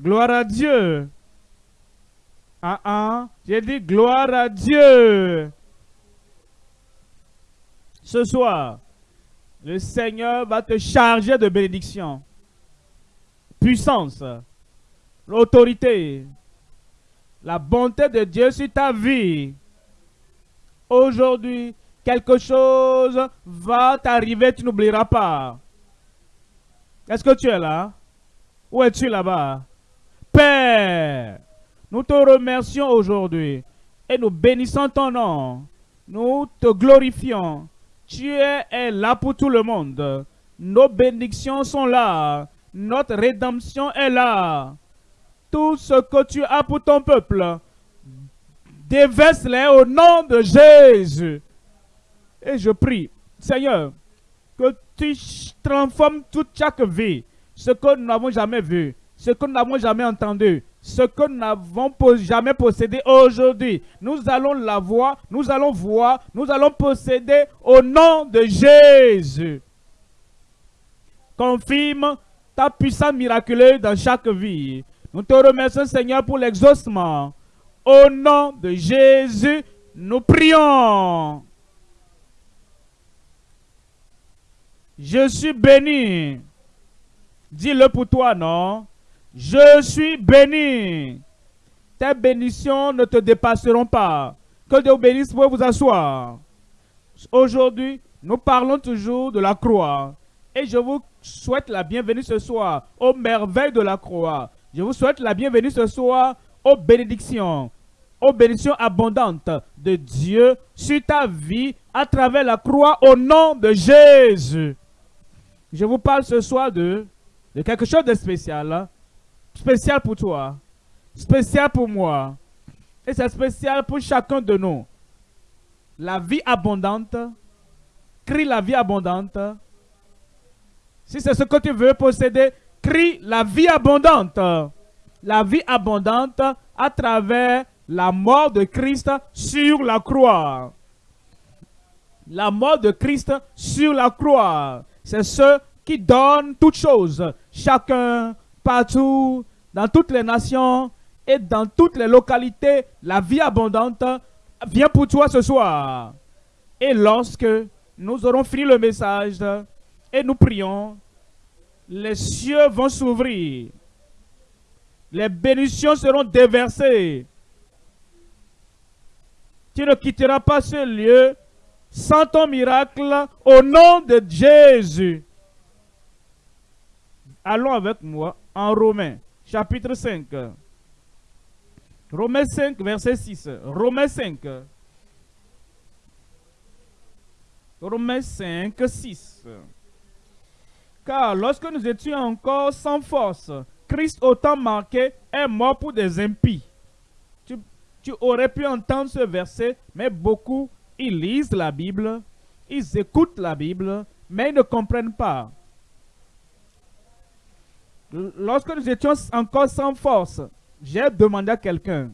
Gloire à Dieu. Ah ah, j'ai dit gloire à Dieu. Ce soir, le Seigneur va te charger de bénédiction, puissance, l'autorité, la bonté de Dieu sur ta vie. Aujourd'hui, quelque chose va t'arriver, tu n'oublieras pas. Est-ce que tu es là? Où es-tu là-bas? Père, nous te remercions aujourd'hui et nous bénissons ton nom. Nous te glorifions. Tu es là pour tout le monde. Nos bénédictions sont là. Notre rédemption est là. Tout ce que tu as pour ton peuple, déverse-les au nom de Jésus. Et je prie, Seigneur, que tu transformes toute chaque vie, ce que nous n'avons jamais vu, ce que nous n'avons jamais entendu, ce que nous n'avons jamais possédé aujourd'hui. Nous allons la voir, nous allons voir, nous allons posséder au nom de Jésus. Confirme ta puissance miraculeuse dans chaque vie. Nous te remercions, Seigneur, pour l'exaucement. Au nom de Jésus, nous prions. Je suis béni. Dis-le pour toi, non? Je suis béni. Tes bénédictions ne te dépasseront pas. Que Dieu bénisse, vous vous asseoir. Aujourd'hui, nous parlons toujours de la croix. Et je vous souhaite la bienvenue ce soir aux merveilles de la croix. Je vous souhaite la bienvenue ce soir aux bénédictions, aux bénédictions abondantes de Dieu sur ta vie à travers la croix au nom de Jésus. Je vous parle ce soir de, de quelque chose de spécial. Spécial pour toi. Spécial pour moi. Et c'est spécial pour chacun de nous. La vie abondante. Crie la vie abondante. Si c'est ce que tu veux posséder, crie la vie abondante. La vie abondante à travers la mort de Christ sur la croix. La mort de Christ sur la croix c'est ceux qui donnent toutes choses. Chacun, partout, dans toutes les nations et dans toutes les localités, la vie abondante vient pour toi ce soir. Et lorsque nous aurons fini le message et nous prions, les cieux vont s'ouvrir. Les bénédictions seront déversées. Tu ne quitteras pas ce lieu sans ton miracle au nom de Jésus. Allons avec moi en Romains, chapitre 5. Romains 5, verset 6. Romains 5. Romains 5, 6. Car lorsque nous étions encore sans force, Christ autant marqué est mort pour des impies. Tu, tu aurais pu entendre ce verset, mais beaucoup ils lisent la Bible, ils écoutent la Bible, mais ils ne comprennent pas. Lorsque nous étions encore sans force, j'ai demandé à quelqu'un,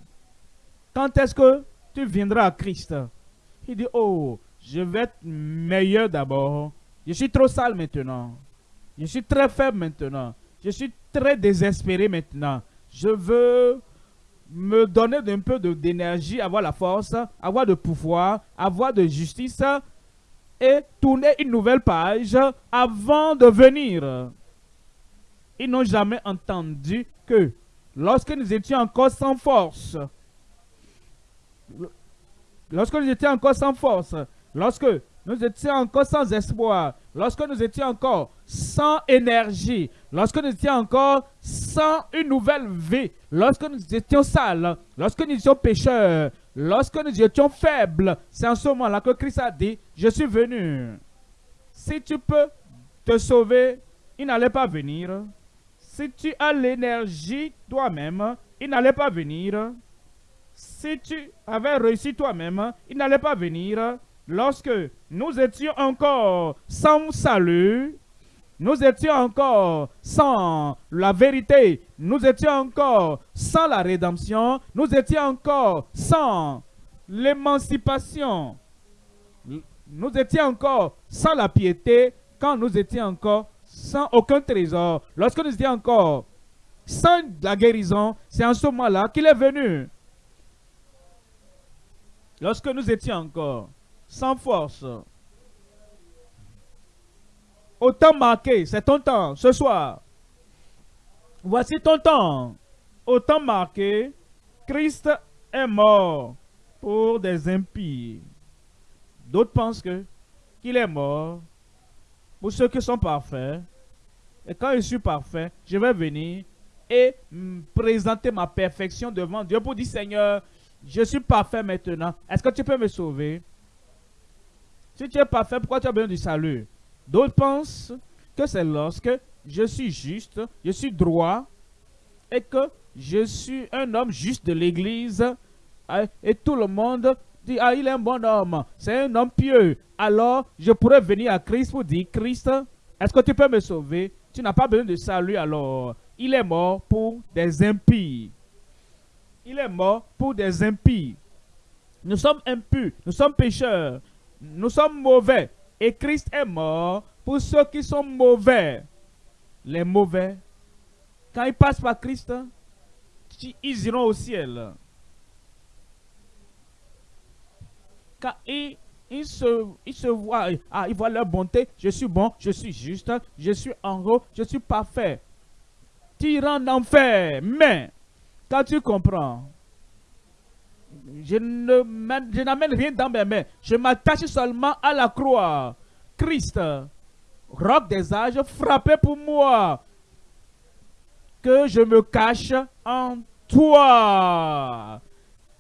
quand est-ce que tu viendras à Christ? Il dit, oh, je vais être meilleur d'abord. Je suis trop sale maintenant. Je suis très faible maintenant. Je suis très désespéré maintenant. Je veux me donner un peu d'énergie, avoir la force, avoir de pouvoir, avoir de justice et tourner une nouvelle page avant de venir. Ils n'ont jamais entendu que lorsque nous étions encore sans force, lorsque nous étions encore sans force, lorsque nous étions encore sans espoir, lorsque nous étions encore sans énergie, lorsque nous étions encore sans une nouvelle vie, lorsque nous étions sales, lorsque nous étions pécheurs, lorsque nous étions faibles, c'est en ce moment-là que Christ a dit, je suis venu. Si tu peux te sauver, il n'allait pas venir. Si tu as l'énergie toi-même, il n'allait pas venir. Si tu avais réussi toi-même, il n'allait pas venir lorsque nous étions encore sans salut, nous étions encore sans la vérité, nous étions encore sans la rédemption, nous étions encore sans l'émancipation, nous étions encore sans la piété, quand nous étions encore sans aucun trésor, lorsque nous étions encore sans la guérison, c'est en ce moment-là qu'il est venu. Lorsque nous étions encore sans force, au temps marqué, c'est ton temps, ce soir. Voici ton temps. Au temps marqué, Christ est mort pour des impies. D'autres pensent qu'il est mort pour ceux qui sont parfaits. Et quand je suis parfait, je vais venir et présenter ma perfection devant Dieu pour dire Seigneur, je suis parfait maintenant. Est-ce que tu peux me sauver? Si tu es parfait, pourquoi tu as besoin du salut? D'autres pensent que c'est lorsque je suis juste, je suis droit et que je suis un homme juste de l'Église hein, et tout le monde dit, ah, il est un bon homme, c'est un homme pieux. Alors, je pourrais venir à Christ pour dire, Christ, est-ce que tu peux me sauver? Tu n'as pas besoin de salut alors. Il est mort pour des impies. Il est mort pour des impies. Nous sommes impurs, nous sommes pécheurs, nous sommes mauvais. Et Christ est mort pour ceux qui sont mauvais. Les mauvais, quand ils passent par Christ, ils iront au ciel. Quand ils, se, voient, ah, ils voient leur bonté, je suis bon, je suis juste, je suis en haut, je suis parfait. Tu iras en enfer. Mais, quand tu comprends je n'amène rien dans mes mains. Je m'attache seulement à la croix. Christ, roc des âges, frappé pour moi. Que je me cache en toi.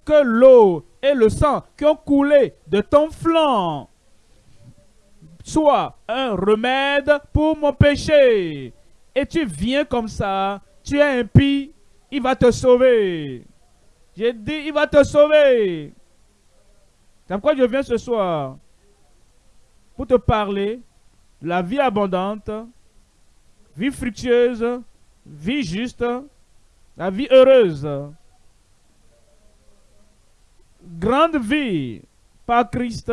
Que l'eau et le sang qui ont coulé de ton flanc soient un remède pour mon péché. Et tu viens comme ça, tu es impie, il va te sauver. J'ai dit, il va te sauver. C'est pourquoi je viens ce soir pour te parler de la vie abondante, vie fructueuse, vie juste, la vie heureuse. Grande vie par Christ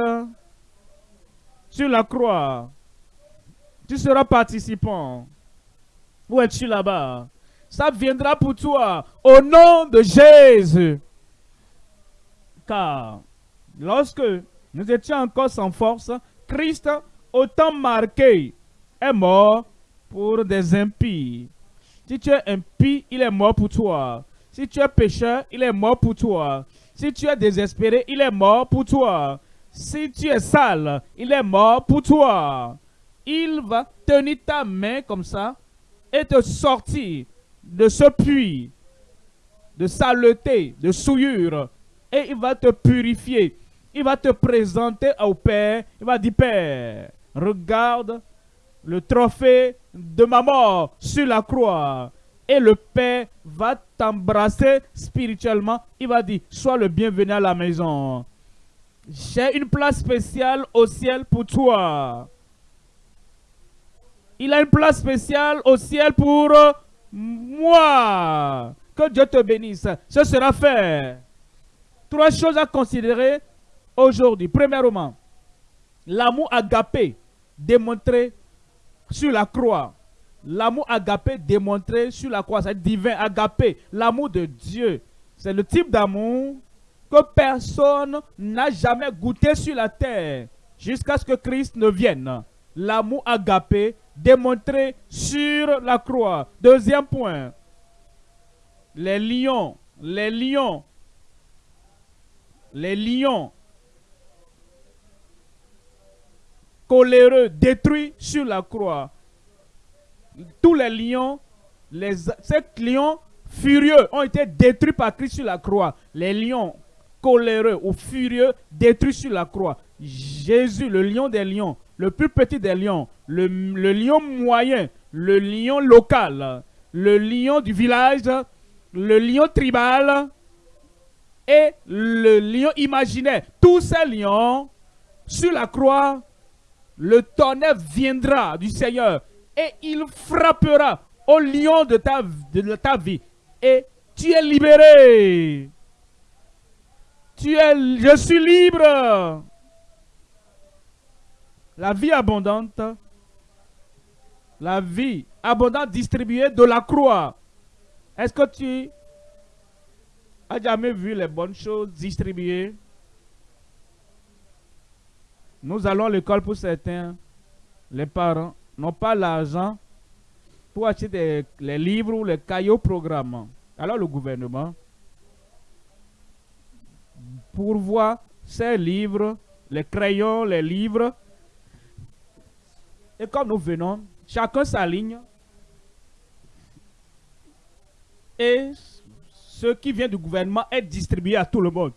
sur la croix. Tu seras participant. Où es-tu là-bas? ça viendra pour toi au nom de Jésus. Car lorsque nous étions encore sans force, Christ, autant marqué, est mort pour des impies. Si tu es impie, il est mort pour toi. Si tu es pécheur, il est mort pour toi. Si tu es désespéré, il est mort pour toi. Si tu es sale, il est mort pour toi. Il va tenir ta main comme ça et te sortir de ce puits de saleté, de souillure, et il va te purifier. Il va te présenter au Père. Il va dire, Père, regarde le trophée de ma mort sur la croix. Et le Père va t'embrasser spirituellement. Il va dire, sois le bienvenu à la maison. J'ai une place spéciale au ciel pour toi. Il a une place spéciale au ciel pour moi. Que Dieu te bénisse. Ce sera fait. Trois choses à considérer aujourd'hui. Premièrement, l'amour agapé démontré sur la croix. L'amour agapé démontré sur la croix. C'est divin, agapé. L'amour de Dieu. C'est le type d'amour que personne n'a jamais goûté sur la terre jusqu'à ce que Christ ne vienne. L'amour agapé démontré sur la croix. Deuxième point, les lions, les lions, les lions coléreux détruits sur la croix. Tous les lions, les, ces lions furieux ont été détruits par Christ sur la croix. Les lions coléreux ou furieux détruits sur la croix. Jésus, le lion des lions, le plus petit des lions, le, lion moyen, le lion local, le lion du village, le lion tribal et le lion imaginaire. Tous ces lions, sur la croix, le tonnerre viendra du Seigneur et il frappera au lion de ta, de ta vie. Et tu es libéré. Tu es, je suis libre. La vie abondante, la vie abondante distribuée de la croix. Est-ce que tu as jamais vu les bonnes choses distribuées? Nous allons à l'école pour certains. Les parents n'ont pas l'argent pour acheter les livres ou les caillots programmes. Alors le gouvernement pourvoit ces livres, les crayons, les livres. Et comme nous venons, chacun s'aligne. Et ce qui vient du gouvernement est distribué à tout le monde.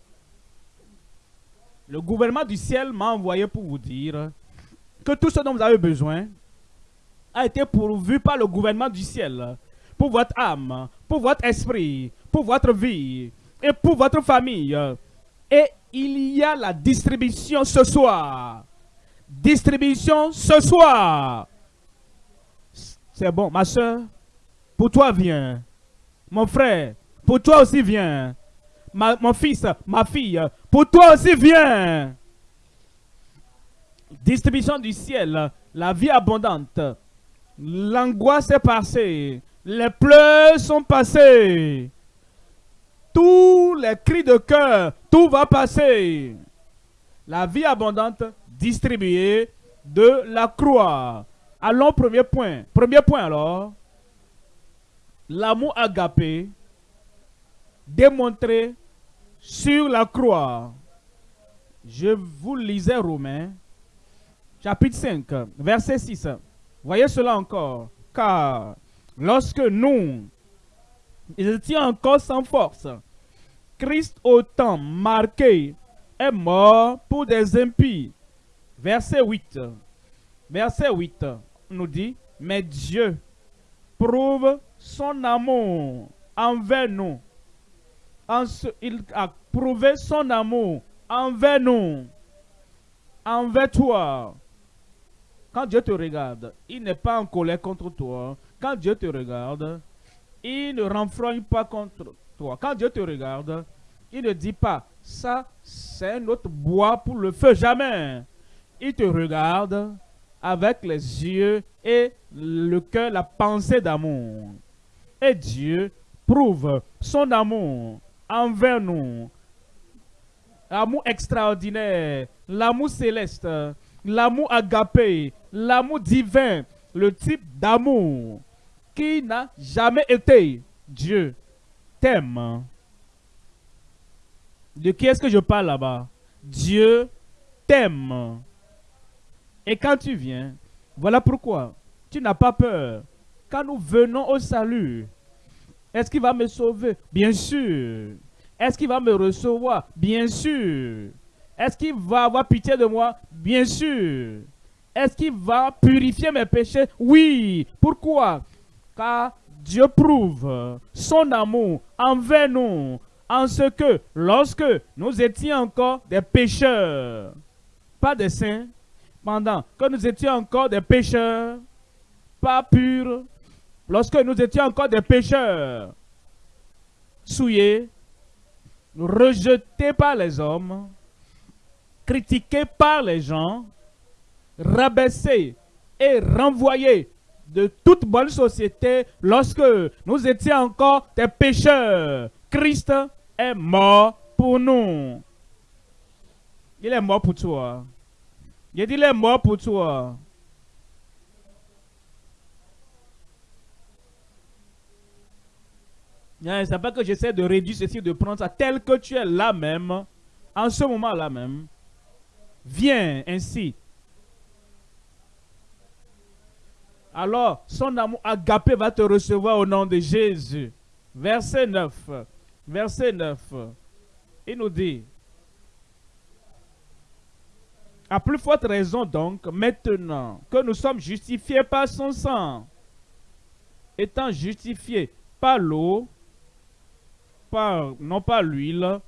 Le gouvernement du ciel m'a envoyé pour vous dire que tout ce dont vous avez besoin a été pourvu par le gouvernement du ciel pour votre âme, pour votre esprit, pour votre vie et pour votre famille. Et il y a la distribution ce soir. Distribution ce soir. C'est bon, ma soeur? Pour toi, viens. Mon frère, pour toi aussi, viens. mon fils, ma fille, pour toi aussi, viens. Distribution du ciel, la vie abondante. L'angoisse est passée. Les pleurs sont passés. Tous les cris de cœur, tout va passer. La vie abondante distribuée de la croix. Allons, premier point. Premier point alors. L'amour agapé démontré sur la croix. Je vous lisais Romains, chapitre 5, verset 6. Voyez cela encore. Car lorsque nous étions encore sans force, Christ au temps marqué est mort pour des impies. Verset 8. Verset 8 nous dit, mais Dieu prouve son amour envers nous. il a prouvé son amour envers nous, envers toi. Quand Dieu te regarde, il n'est pas en colère contre toi. Quand Dieu te regarde, il ne renfrogne pas contre toi. Quand Dieu te regarde, il ne dit pas, ça c'est notre bois pour le feu. Jamais. Il te regarde avec les yeux et le cœur, la pensée d'amour. Et Dieu prouve son amour envers nous. L'amour extraordinaire, l'amour céleste, l'amour agapé, l'amour divin, le type d'amour qui n'a jamais été. Dieu t'aime. De qui est-ce que je parle là-bas? Dieu t'aime. Et quand tu viens, voilà pourquoi tu n'as pas peur. Quand nous venons au salut, est-ce qu'il va me sauver? Bien sûr. Est-ce qu'il va me recevoir? Bien sûr. Est-ce qu'il va avoir pitié de moi? Bien sûr. Est-ce qu'il va purifier mes péchés? Oui. Pourquoi? Car Dieu prouve son amour envers nous en ce que lorsque nous étions encore des pécheurs, pas des saints, pendant que nous étions encore des pécheurs, pas purs, lorsque nous étions encore des pécheurs, souillés, rejetés par les hommes, critiqués par les gens, rabaissés et renvoyés de toute bonne société lorsque nous étions encore des pécheurs. Christ est mort pour nous. Il est mort pour toi. Il dit, il est mort pour toi. C'est pas que j'essaie de réduire ceci, de prendre ça tel que tu es là même, en ce moment-là même. Viens ainsi. Alors, son amour agapé va te recevoir au nom de Jésus. Verset 9. Verset 9. Il nous dit, à plus forte raison donc, maintenant que nous sommes justifiés par son sang, étant justifiés par l'eau, non pas l'huile,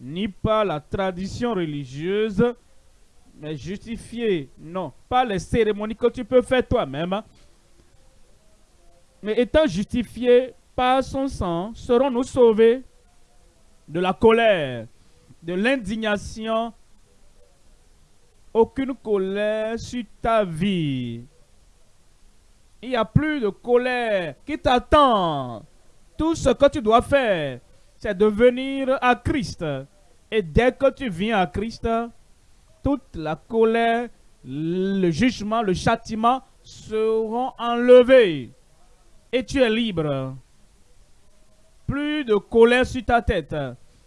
ni par la tradition religieuse, mais justifié, non, pas les cérémonies que tu peux faire toi-même, mais étant justifié par son sang, serons-nous sauvés de la colère, de l'indignation, aucune colère sur ta vie. Il n'y a plus de colère qui t'attend Tout ce que tu dois faire, c'est de venir à Christ. Et dès que tu viens à Christ, toute la colère, le jugement, le châtiment seront enlevés. Et tu es libre. Plus de colère sur ta tête.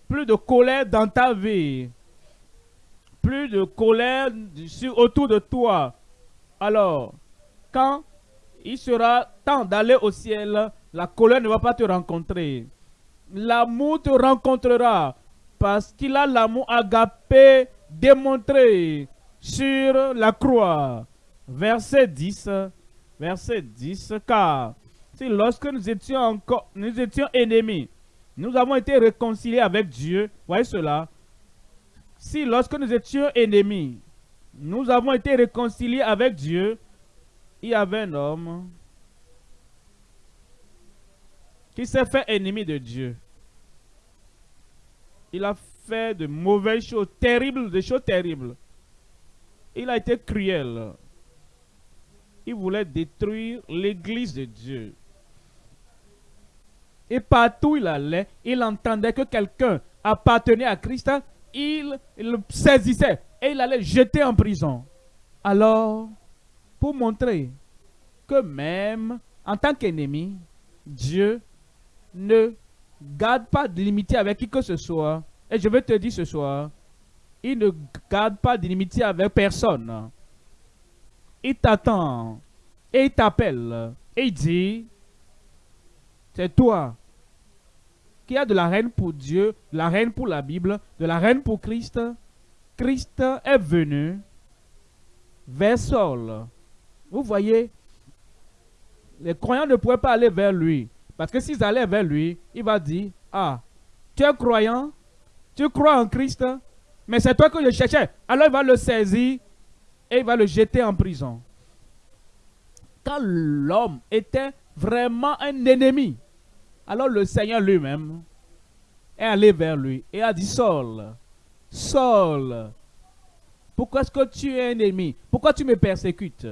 Plus de colère dans ta vie. Plus de colère autour de toi. Alors, quand il sera temps d'aller au ciel, la colère ne va pas te rencontrer. L'amour te rencontrera parce qu'il a l'amour agapé démontré sur la croix. Verset 10. Verset 10. Car si lorsque nous étions encore, nous étions ennemis, nous avons été réconciliés avec Dieu. Voyez cela. Si lorsque nous étions ennemis, nous avons été réconciliés avec Dieu, il y avait un homme qui s'est fait ennemi de Dieu. Il a fait de mauvaises choses, terribles, des choses terribles. Il a été cruel. Il voulait détruire l'église de Dieu. Et partout où il allait, il entendait que quelqu'un appartenait à Christ. Il, le saisissait et il allait jeter en prison. Alors, pour montrer que même en tant qu'ennemi, Dieu ne garde pas de limité avec qui que ce soit. Et je vais te dire ce soir, il ne garde pas d'inimitié avec personne. Il t'attend et il t'appelle et il dit, c'est toi qui as de la reine pour Dieu, de la reine pour la Bible, de la reine pour Christ. Christ est venu vers Saul. Vous voyez, les croyants ne pouvaient pas aller vers lui. Parce que s'ils allaient vers lui, il va dire, ah, tu es croyant, tu crois en Christ, mais c'est toi que je cherchais. Alors il va le saisir et il va le jeter en prison. Quand l'homme était vraiment un ennemi, alors le Seigneur lui-même est allé vers lui et a dit, Saul, Saul, pourquoi est-ce que tu es un ennemi? Pourquoi tu me persécutes?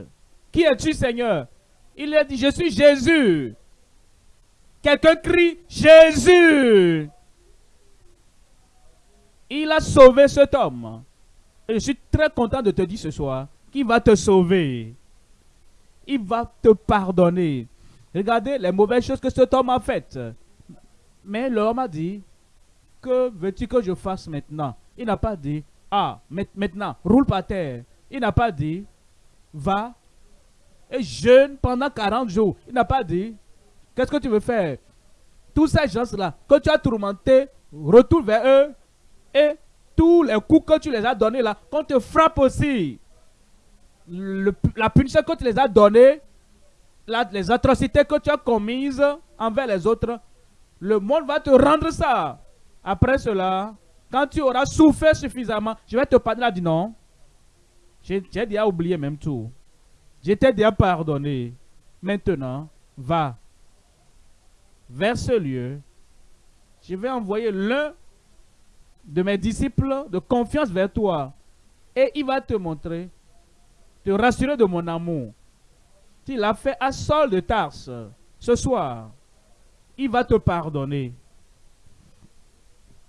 Qui es-tu, Seigneur? Il a dit, je suis Jésus. Quelqu'un crie, Jésus. Il a sauvé cet homme. Et je suis très content de te dire ce soir qu'il va te sauver. Il va te pardonner. Regardez les mauvaises choses que cet homme a faites. Mais l'homme a dit, que veux-tu que je fasse maintenant? Il n'a pas dit, ah, maintenant, roule par terre. Il n'a pas dit, va et jeûne pendant 40 jours. Il n'a pas dit, qu'est-ce que tu veux faire? Tous ces gens-là, que tu as tourmentés, retourne vers eux et tous les coups que tu les as donnés là, qu'on te frappe aussi. la punition que tu les as donnée, les atrocités que tu as commises envers les autres, le monde va te rendre ça. Après cela, quand tu auras souffert suffisamment, je vais te pardonner. Il dit non. J'ai déjà oublié même tout. J'étais déjà pardonné. Maintenant, va vers ce lieu. Je vais envoyer l'un de mes disciples de confiance vers toi. Et il va te montrer, te rassurer de mon amour. Tu l'as fait à Saul de Tarse ce soir. Il va te pardonner.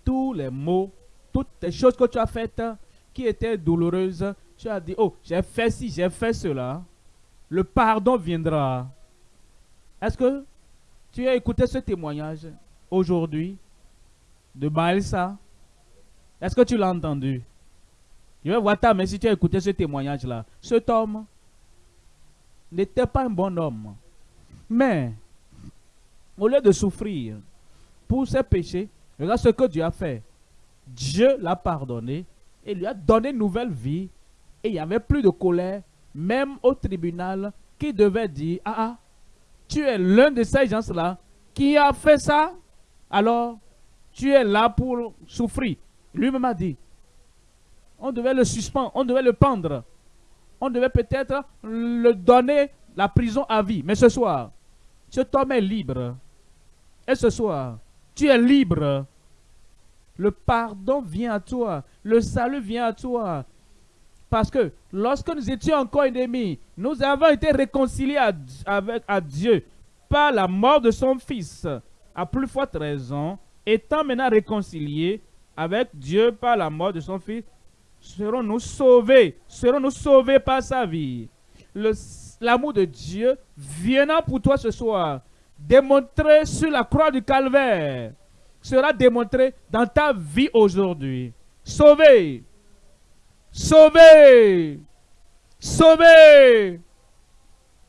Tous les mots, toutes les choses que tu as faites qui étaient douloureuses, tu as dit, oh, j'ai fait ci, j'ai fait cela. Le pardon viendra. Est-ce que tu as écouté ce témoignage aujourd'hui de Baelsa est-ce que tu l'as entendu? Je vais voir ta main si tu as écouté ce témoignage-là. Cet homme n'était pas un bon homme. Mais, au lieu de souffrir pour ses péchés, regarde ce que Dieu a fait. Dieu l'a pardonné et lui a donné une nouvelle vie. Et il n'y avait plus de colère, même au tribunal, qui devait dire, ah ah, tu es l'un de ces gens-là qui a fait ça, alors tu es là pour souffrir. Lui-même a dit, on devait le suspendre, on devait le pendre. On devait peut-être le donner la prison à vie. Mais ce soir, cet homme est libre. Et ce soir, tu es libre. Le pardon vient à toi. Le salut vient à toi. Parce que lorsque nous étions encore ennemis, nous avons été réconciliés avec à Dieu par la mort de son Fils. à plus forte raison, étant maintenant réconciliés avec Dieu par la mort de son Fils, serons-nous sauvés, serons-nous sauvés par sa vie? L'amour de Dieu viendra pour toi ce soir, démontré sur la croix du calvaire, sera démontré dans ta vie aujourd'hui. Sauvé, sauvé, sauvé.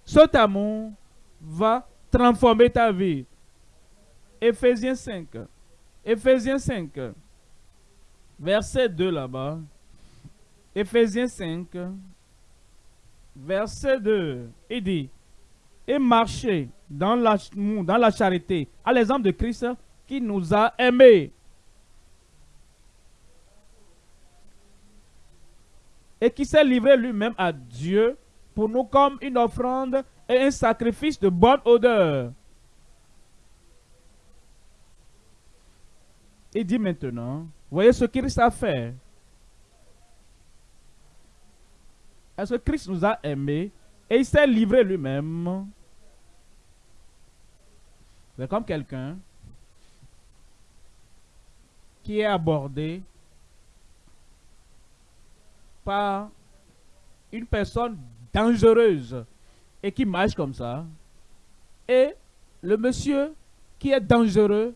Cet amour va transformer ta vie. Éphésiens 5. Éphésiens 5. Verset 2 là-bas. Éphésiens 5. Verset 2. Il dit, et marchez dans la, dans la charité, à l'exemple de Christ qui nous a aimés. Et qui s'est livré lui-même à Dieu pour nous comme une offrande et un sacrifice de bonne odeur. Il dit maintenant, voyez ce qu'il a fait. Est-ce que Christ nous a aimés et il s'est livré lui-même? C'est comme quelqu'un qui est abordé par une personne dangereuse et qui marche comme ça. Et le monsieur qui est dangereux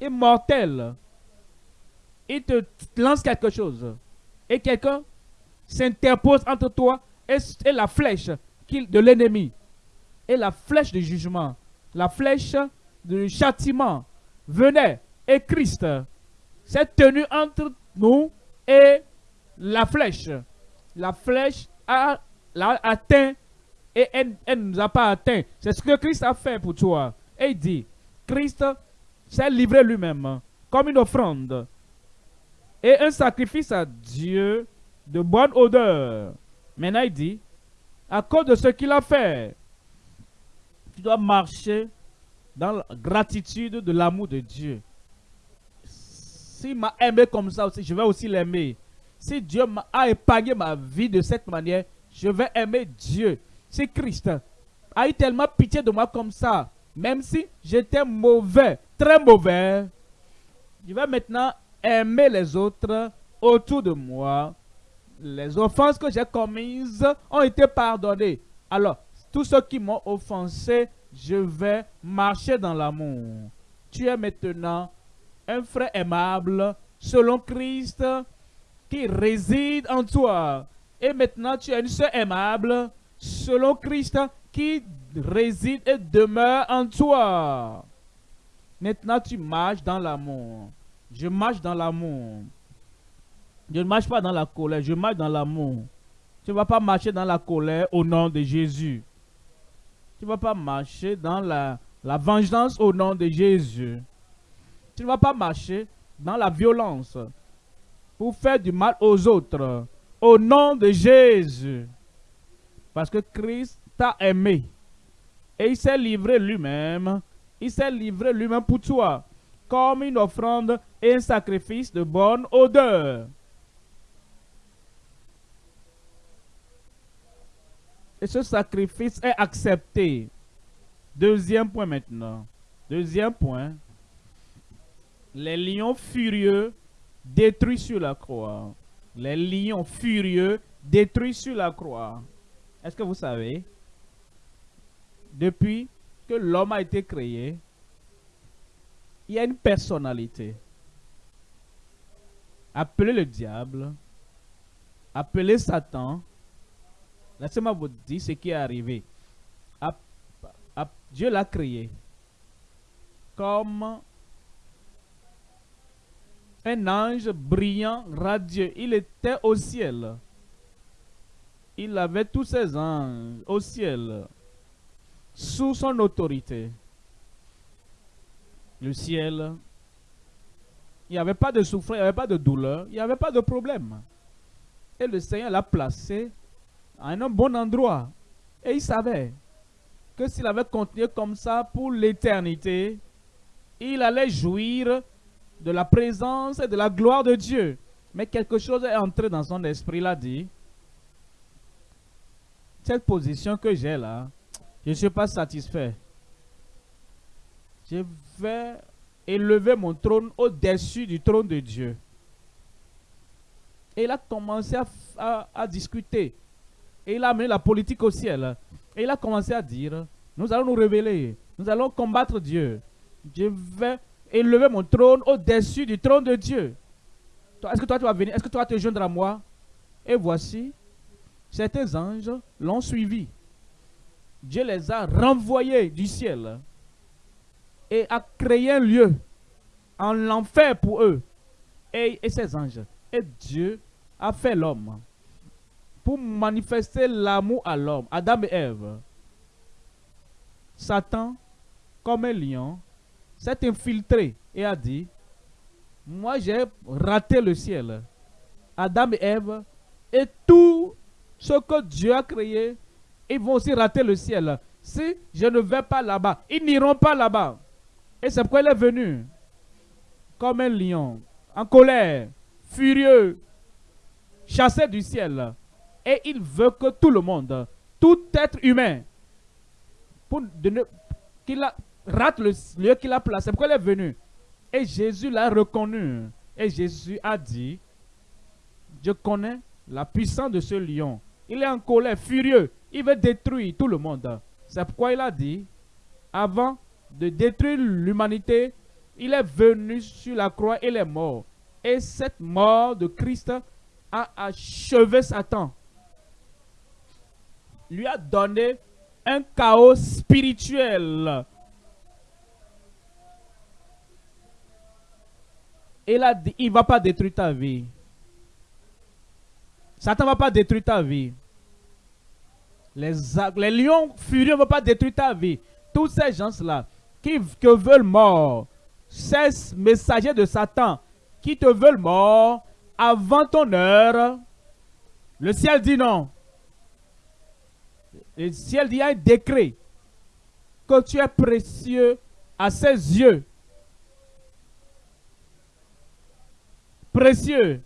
et mortel, il te lance quelque chose. Et quelqu'un s'interpose entre toi et, la flèche de l'ennemi. Et la flèche du jugement, la flèche du châtiment venait. Et Christ s'est tenu entre nous et la flèche. La flèche a, atteint et elle ne nous a pas atteint. C'est ce que Christ a fait pour toi. Et il dit, Christ s'est livré lui-même comme une offrande et un sacrifice à Dieu de bonne odeur. Maintenant, il dit, à cause de ce qu'il a fait, tu dois marcher dans la gratitude de l'amour de Dieu. S'il m'a aimé comme ça aussi, je vais aussi l'aimer. Si Dieu a épargné ma vie de cette manière, je vais aimer Dieu. Si Christ a eu tellement pitié de moi comme ça, même si j'étais mauvais, très mauvais, je vais maintenant aimer les autres autour de moi. Les offenses que j'ai commises ont été pardonnées. Alors, tous ceux qui m'ont offensé, je vais marcher dans l'amour. Tu es maintenant un frère aimable selon Christ qui réside en toi. Et maintenant, tu es une soeur aimable selon Christ qui réside et demeure en toi. Maintenant, tu marches dans l'amour. Je marche dans l'amour. Je ne marche pas dans la colère, je marche dans l'amour. Tu ne vas pas marcher dans la colère au nom de Jésus. Tu ne vas pas marcher dans la, vengeance au nom de Jésus. Tu ne vas pas marcher dans la violence pour faire du mal aux autres. Au nom de Jésus. Parce que Christ t'a aimé. Et il s'est livré lui-même. Il s'est livré lui-même pour toi. Comme une offrande et un sacrifice de bonne odeur. Et ce sacrifice est accepté. Deuxième point maintenant. Deuxième point. Les lions furieux détruits sur la croix. Les lions furieux détruits sur la croix. Est-ce que vous savez, depuis que l'homme a été créé, il y a une personnalité. Appelez le diable, appelez Satan. Laissez-moi vous dire ce qui est arrivé. Dieu l'a créé comme un ange brillant, radieux. Il était au ciel. Il avait tous ses anges au ciel, sous son autorité. Le ciel, il n'y avait pas de souffrance, il n'y avait pas de douleur, il n'y avait pas de problème. Et le Seigneur l'a placé à un bon endroit. Et il savait que s'il avait continué comme ça pour l'éternité, il allait jouir de la présence et de la gloire de Dieu. Mais quelque chose est entré dans son esprit, il a dit, cette position que j'ai là, je ne suis pas satisfait. Je vais élever mon trône au-dessus du trône de Dieu. Et il a commencé à, discuter. Et il a amené la politique au ciel. Et il a commencé à dire, nous allons nous révéler. Nous allons combattre Dieu. Je vais élever mon trône au-dessus du trône de Dieu. Est-ce que toi tu vas venir? Est-ce que toi tu vas te joindre à moi? Et voici, certains anges l'ont suivi. Dieu les a renvoyés du ciel et a créé un lieu en enfer pour eux et, et ces anges. Et Dieu a fait l'homme pour manifester l'amour à l'homme, Adam et Ève. Satan, comme un lion, s'est infiltré et a dit, moi j'ai raté le ciel. Adam et Ève et tout ce que Dieu a créé, ils vont aussi rater le ciel. Si je ne vais pas là-bas, ils n'iront pas là-bas. Et c'est pourquoi il est venu comme un lion, en colère, furieux, chassé du ciel. Et il veut que tout le monde, tout être humain, qu'il rate le lieu qu'il a placé. C'est pourquoi il est venu. Et Jésus l'a reconnu. Et Jésus a dit, je connais la puissance de ce lion. Il est en colère, furieux. Il veut détruire tout le monde. C'est pourquoi il a dit, avant de détruire l'humanité, il est venu sur la croix et il est mort. Et cette mort de Christ a achevé Satan. Lui a donné un chaos spirituel. Il a dit, il ne va pas détruire ta vie. Satan ne va pas détruire ta vie. Les, les lions furieux ne vont pas détruire ta vie. Tous ces gens-là qui te veulent mort, ces messagers de Satan qui te veulent mort avant ton heure, le ciel dit non. Le ciel dit un décret que tu es précieux à ses yeux. Précieux.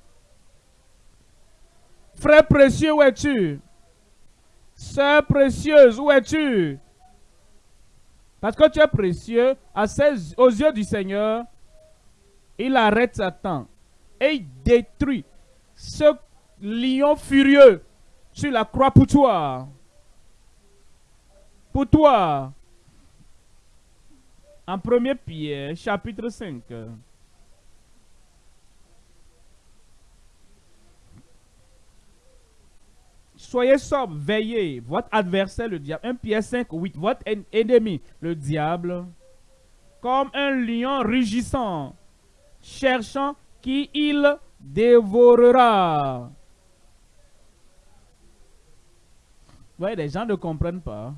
Frère précieux, où es-tu? Sœur précieuse, où es-tu? Parce que tu es précieux aux yeux du Seigneur. Il arrête Satan et il détruit ce lion furieux sur la croix pour toi. Pour toi. En 1 Pierre, chapitre 5. Soyez sobre, veillez. Votre adversaire, le diable. 1 Pierre 5, 8. Votre ennemi, le diable, comme un lion rugissant, cherchant qui il dévorera. Vous voyez, les gens ne comprennent pas.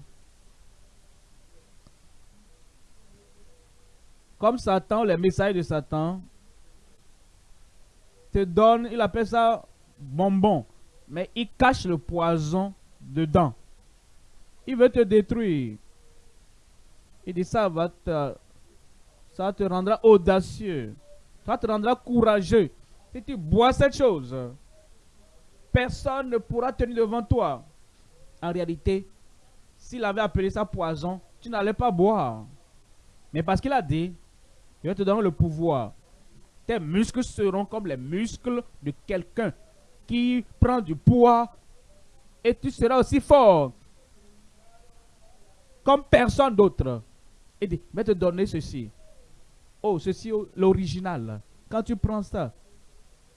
Comme Satan, les messages de Satan te donnent, il appelle ça bonbon mais il cache le poison dedans. Il veut te détruire. Il dit ça va te, ça te rendra audacieux. Ça te rendra courageux. Si tu bois cette chose, personne ne pourra tenir devant toi. En réalité, s'il avait appelé ça poison, tu n'allais pas boire. Mais parce qu'il a dit, il va te donner le pouvoir. Tes muscles seront comme les muscles de quelqu'un qui prend du poids et tu seras aussi fort comme personne d'autre. Et dit, vais te donner ceci. Oh, ceci, l'original. Quand tu prends ça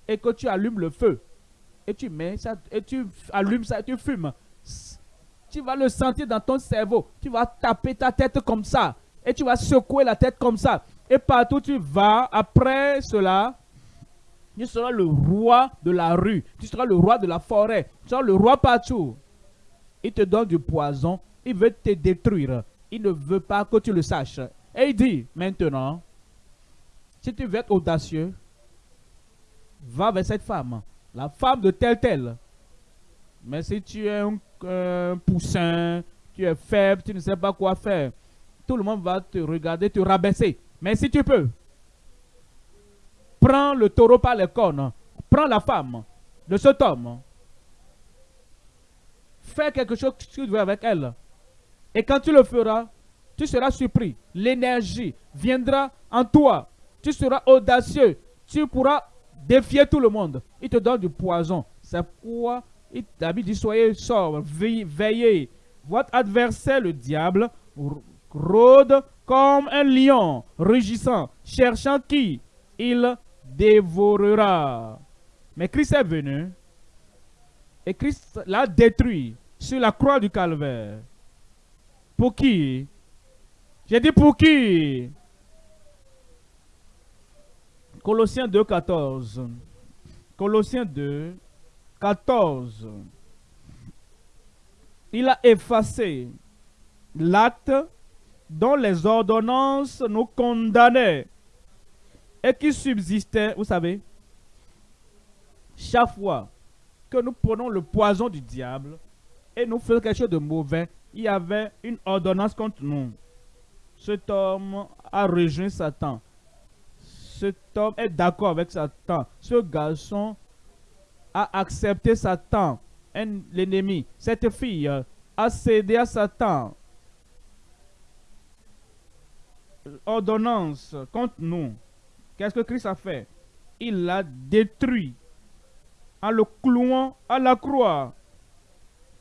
et que tu allumes le feu et tu mets ça et tu allumes ça et tu fumes, tu vas le sentir dans ton cerveau. Tu vas taper ta tête comme ça et tu vas secouer la tête comme ça. Et partout tu vas, après cela, tu seras le roi de la rue. Tu seras le roi de la forêt. Tu seras le roi partout. Il te donne du poison. Il veut te détruire. Il ne veut pas que tu le saches. Et il dit maintenant, si tu veux être audacieux, va vers cette femme. La femme de tel tel. Mais si tu es un, poussin, tu es faible, tu ne sais pas quoi faire, tout le monde va te regarder, te rabaisser. Mais si tu peux, Prends le taureau par les cornes. Prends la femme de cet homme. Fais quelque chose que tu veux avec elle. Et quand tu le feras, tu seras surpris. L'énergie viendra en toi. Tu seras audacieux. Tu pourras défier tout le monde. Il te donne du poison. C'est pourquoi il t'a dit soyez sobre, veillez. Votre adversaire, le diable, rôde comme un lion rugissant, cherchant qui? Il dévorera. Mais Christ est venu et Christ l'a détruit sur la croix du calvaire. Pour qui? J'ai dit pour qui? Colossiens 2, 14. Colossiens 2, 14. Il a effacé l'acte dont les ordonnances nous condamnaient et qui subsistait, vous savez, chaque fois que nous prenons le poison du diable et nous faisons quelque chose de mauvais, il y avait une ordonnance contre nous. Cet homme a rejoint Satan. Cet homme est d'accord avec Satan. Ce garçon a accepté Satan, l'ennemi. Cette fille a cédé à Satan. Ordonnance contre nous. Qu'est-ce que Christ a fait? Il l'a détruit en le clouant à la croix.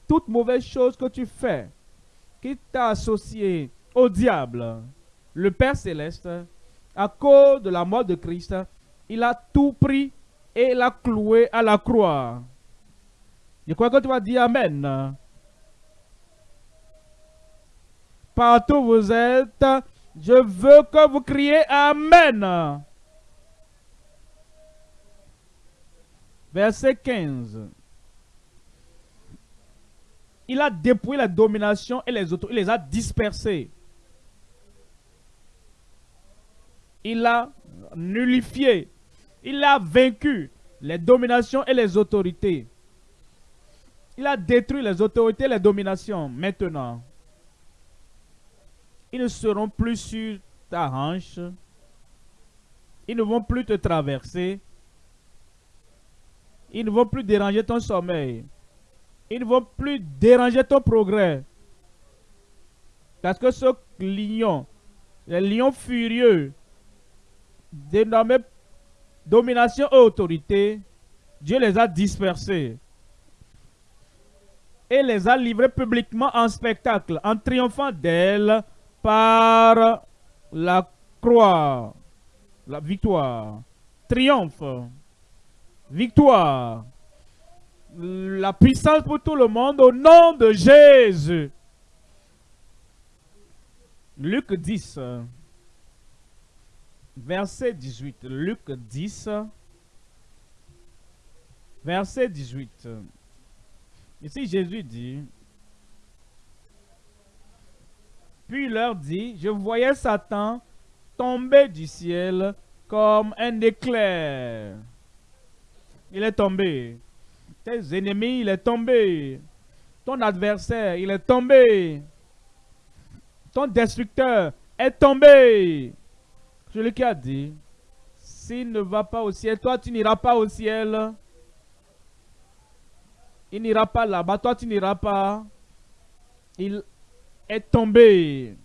Toute mauvaise chose que tu fais, qui t'a associé au diable, le Père céleste, à cause de la mort de Christ, il a tout pris et l'a cloué à la croix. Je crois que tu vas dire Amen. Partout où vous êtes, je veux que vous criez Amen. Verset 15. Il a dépouillé la domination et les autres. Il les a dispersés. Il a nullifié. Il a vaincu les dominations et les autorités. Il a détruit les autorités et les dominations. Maintenant, ils ne seront plus sur ta hanche. Ils ne vont plus te traverser. Ils ne vont plus déranger ton sommeil. Ils ne vont plus déranger ton progrès. Parce que ce lion, les lions furieux, dénommés domination et autorité, Dieu les a dispersés et les a livrés publiquement en spectacle, en triomphant d'elle par la croix, la victoire, triomphe victoire, la puissance pour tout le monde au nom de Jésus. Luc 10, verset 18. Luc 10, verset 18. Ici, Jésus dit, puis il leur dit, je voyais Satan tomber du ciel comme un éclair il est tombé. Tes ennemis, il est tombé. Ton adversaire, il est tombé. Ton destructeur est tombé. Celui qui a dit, s'il ne va pas au ciel, toi tu n'iras pas au ciel. Il n'ira pas là-bas, toi tu n'iras pas. Il est tombé.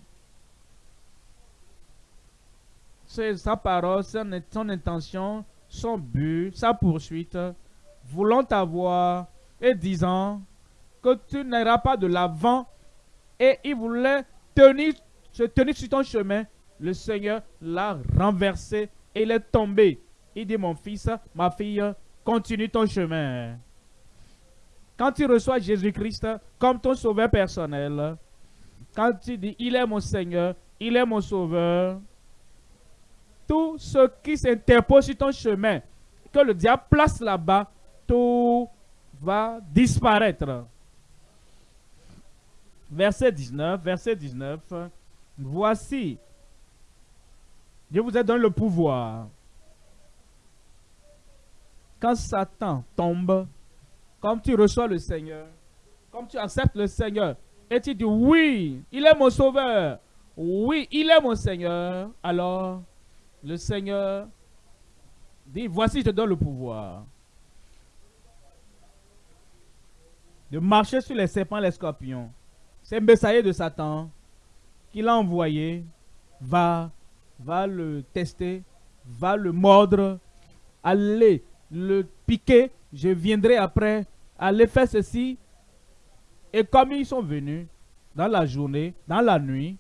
C'est sa parole, son intention son but, sa poursuite, voulant t'avoir et disant que tu n'iras pas de l'avant et il voulait tenir, se tenir sur ton chemin. Le Seigneur l'a renversé et il est tombé. Il dit, mon fils, ma fille, continue ton chemin. Quand tu reçois Jésus-Christ comme ton sauveur personnel, quand tu dis, il est mon Seigneur, il est mon sauveur, tout ce qui s'interpose sur ton chemin, que le diable place là-bas, tout va disparaître. Verset 19, verset 19. Voici, je vous ai donné le pouvoir. Quand Satan tombe, comme tu reçois le Seigneur, comme tu acceptes le Seigneur, et tu dis oui, il est mon sauveur, oui, il est mon Seigneur, alors le Seigneur dit, voici, je donne le pouvoir de marcher sur les serpents les scorpions. C'est Messaïe de Satan. qu'il a envoyé va, va le tester, va le mordre, allez le piquer, je viendrai après, allez faire ceci. Et comme ils sont venus dans la journée, dans la nuit,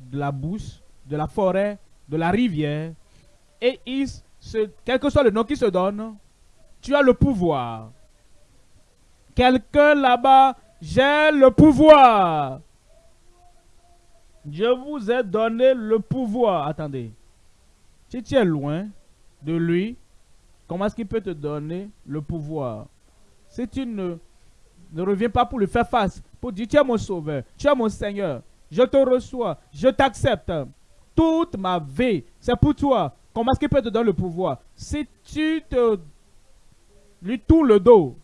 de la bouche, de la forêt, de la rivière, et se, quel que soit le nom qu'ils se donnent, tu as le pouvoir. Quelqu'un là-bas, j'ai le pouvoir. Je vous ai donné le pouvoir. Attendez. Si tu es loin de lui, comment est-ce qu'il peut te donner le pouvoir? Si tu ne, ne reviens pas pour lui faire face, pour dire tu es mon sauveur, tu es mon Seigneur, je te reçois, je t'accepte. Toute ma vie, c'est pour toi. Comment est-ce qu'il peut te donner le pouvoir? Si tu te lui tournes le dos,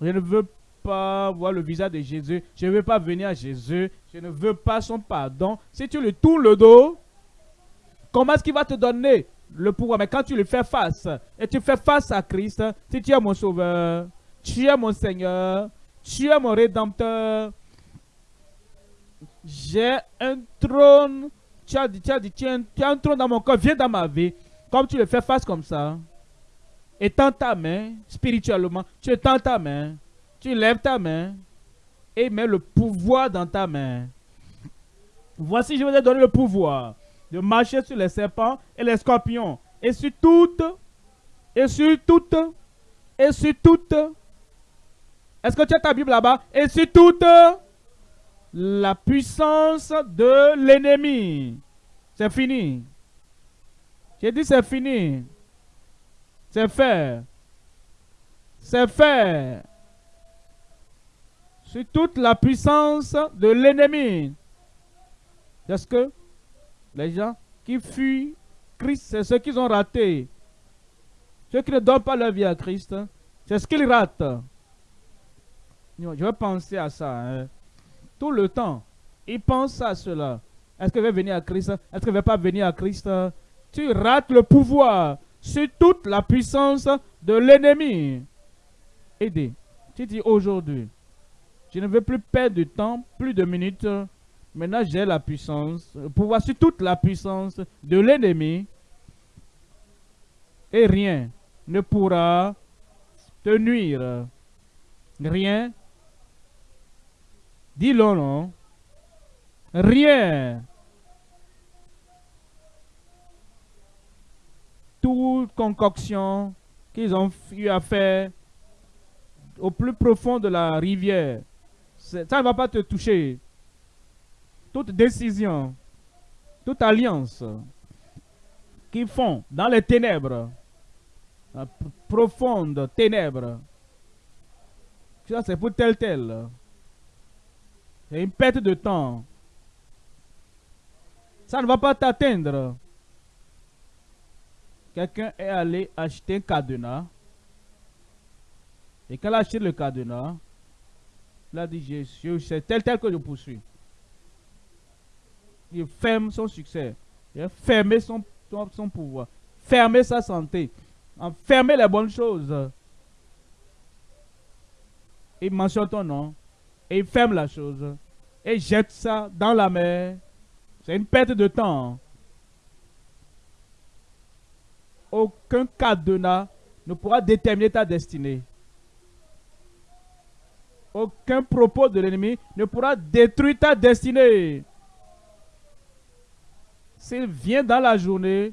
je ne veux pas voir le visage de Jésus. Je ne veux pas venir à Jésus. Je ne veux pas son pardon. Si tu lui tournes le dos, comment est-ce qu'il va te donner le pouvoir? Mais quand tu lui fais face, et tu fais face à Christ, si tu es mon sauveur, tu es mon Seigneur, tu es mon rédempteur, j'ai un trône, tu as dit, tu as un trône dans mon corps, viens dans ma vie. Comme tu le fais face comme ça, étends ta main spirituellement, tu étends ta main, tu lèves ta main et mets le pouvoir dans ta main. Voici, je vous ai donné le pouvoir de marcher sur les serpents et les scorpions et sur toutes, et sur toutes, et sur toutes. Est-ce que tu as ta Bible là-bas? Et sur toute la puissance de l'ennemi. C'est fini. J'ai dit c'est fini. C'est fait. C'est fait. Sur toute la puissance de l'ennemi. Est-ce que les gens qui fuient Christ, c'est ceux qu'ils ont raté? Ceux qui ne donnent pas leur vie à Christ, c'est ce qu'ils ratent. Je vais penser à ça. Hein. Tout le temps. Ils pensent à cela. Est-ce que vais venir à Christ? Est-ce que je ne vais pas venir à Christ? Tu rates le pouvoir sur toute la puissance de l'ennemi. Aidez. Tu dis aujourd'hui, je ne veux plus perdre de temps, plus de minutes. Maintenant, j'ai la puissance, le pouvoir sur toute la puissance de l'ennemi. Et rien ne pourra te nuire. Rien. Dis-le non? Rien toute concoction qu'ils ont eu à faire au plus profond de la rivière, ça ne va pas te toucher. Toute décision, toute alliance qu'ils font dans les ténèbres, la profonde ténèbres, ça c'est pour tel tel. C'est une perte de temps. Ça ne va pas t'atteindre. Quelqu'un est allé acheter un cadenas. Et quand il a acheté le cadenas, il a dit, c'est tel tel que je poursuis. Il ferme son succès. Il a fermé son, pouvoir. Fermer sa santé. Fermer les bonnes choses. Il mentionne ton nom. Et il ferme la chose. Et jette ça dans la mer. C'est une perte de temps. aucun cadenas ne pourra déterminer ta destinée. Aucun propos de l'ennemi ne pourra détruire ta destinée. S'il vient dans la journée,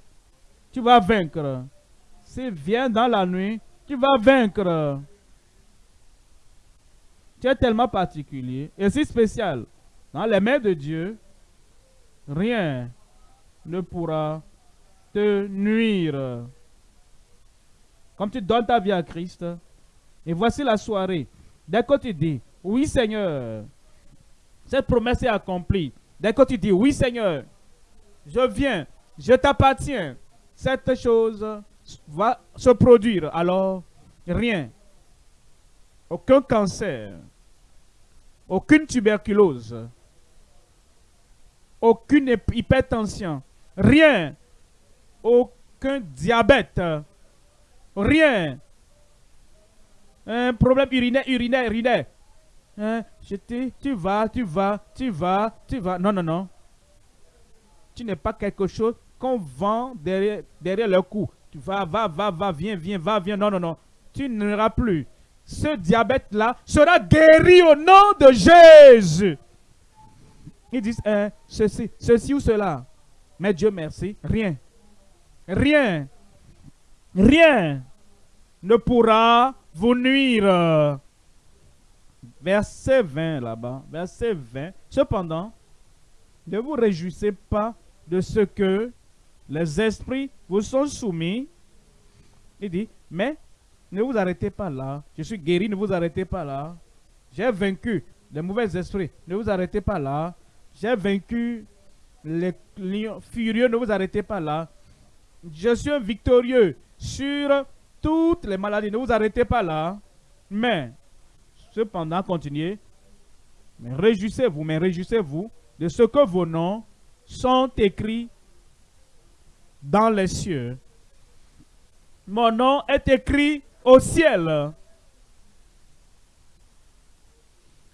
tu vas vaincre. S'il vient dans la nuit, tu vas vaincre. Tu es tellement particulier et si spécial. Dans les mains de Dieu, rien ne pourra nuire. Comme tu donnes ta vie à Christ, et voici la soirée. Dès que tu dis, oui Seigneur, cette promesse est accomplie. Dès que tu dis, oui Seigneur, je viens, je t'appartiens, cette chose va se produire. Alors, rien, aucun cancer, aucune tuberculose, aucune hypertension, rien aucun diabète, rien. Un problème urinaire, urinaire, urinaire. hein, je te, tu vas, tu vas, tu vas, tu vas. Non, non, non. Tu n'es pas quelque chose qu'on vend derrière, le cou. Tu vas, va, va, va, viens, viens, va, viens. Non, non, non. Tu n'iras plus. Ce diabète-là sera guéri au nom de Jésus. Ils disent, hein, ceci, ceci ou cela. Mais Dieu merci, rien. Rien. Rien ne pourra vous nuire. Verset 20 là-bas. Verset 20. Cependant, ne vous réjouissez pas de ce que les esprits vous sont soumis. Il dit, mais ne vous arrêtez pas là. Je suis guéri, ne vous arrêtez pas là. J'ai vaincu les mauvais esprits, ne vous arrêtez pas là. J'ai vaincu les lions furieux, ne vous arrêtez pas là. Je suis victorieux sur toutes les maladies, ne vous arrêtez pas là. Mais, cependant, continuez. Mais réjouissez-vous, mais réjouissez-vous de ce que vos noms sont écrits dans les cieux. Mon nom est écrit au ciel.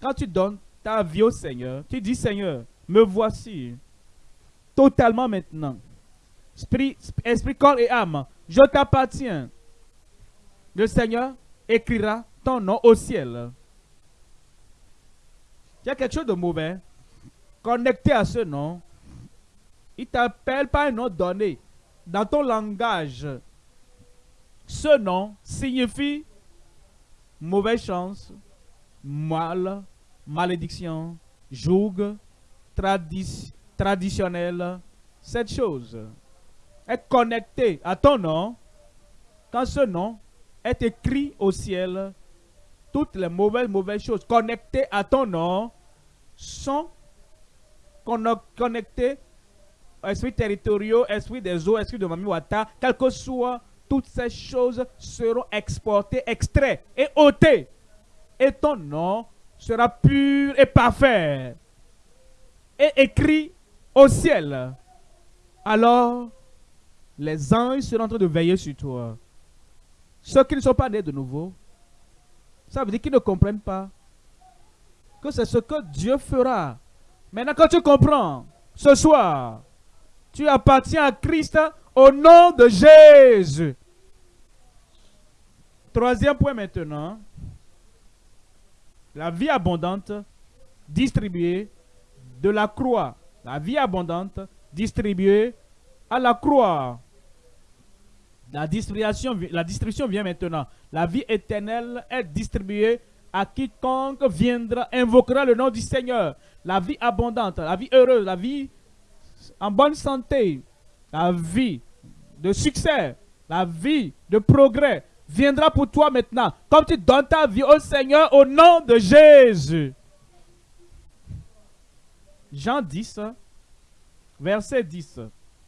Quand tu donnes ta vie au Seigneur, tu dis Seigneur, me voici totalement maintenant. Esprit, corps et âme, je t'appartiens. Le Seigneur écrira ton nom au ciel. Il y a quelque chose de mauvais connecté à ce nom. Il t'appelle pas un nom donné dans ton langage. Ce nom signifie mauvaise chance, mal, malédiction, joug, traditionnel. Cette chose est connectée à ton nom. Quand ce nom est écrit au ciel, toutes les mauvaises, mauvaises choses connectées à ton nom sont connectées esprit territoriaux, esprit des eaux, esprit de Mami Wata, quel que soit, toutes ces choses seront exportées, extraites et ôtées. Et ton nom sera pur et parfait. Et écrit au ciel. Alors, les anges seront en train de veiller sur toi. Ceux qui ne sont pas nés de nouveau, ça veut dire qu'ils ne comprennent pas que c'est ce que Dieu fera. Maintenant, quand tu comprends, ce soir, tu appartiens à Christ au nom de Jésus. Troisième point maintenant. La vie abondante distribuée de la croix. La vie abondante distribuée à la croix. La distribution, vient maintenant. La vie éternelle est distribuée à quiconque viendra, invoquera le nom du Seigneur. La vie abondante, la vie heureuse, la vie en bonne santé, la vie de succès, la vie de progrès viendra pour toi maintenant. Comme tu donnes ta vie au Seigneur au nom de Jésus. Jean 10, verset 10.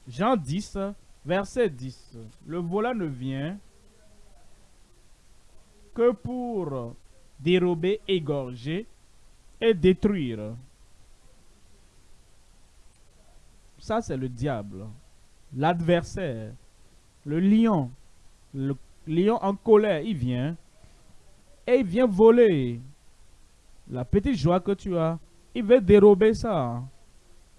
Jean 10, verset 10. Le voleur ne vient que pour dérober, égorger et détruire. Ça, c'est le diable, l'adversaire, le lion. Le lion en colère, il vient et il vient voler la petite joie que tu as. Il veut dérober ça.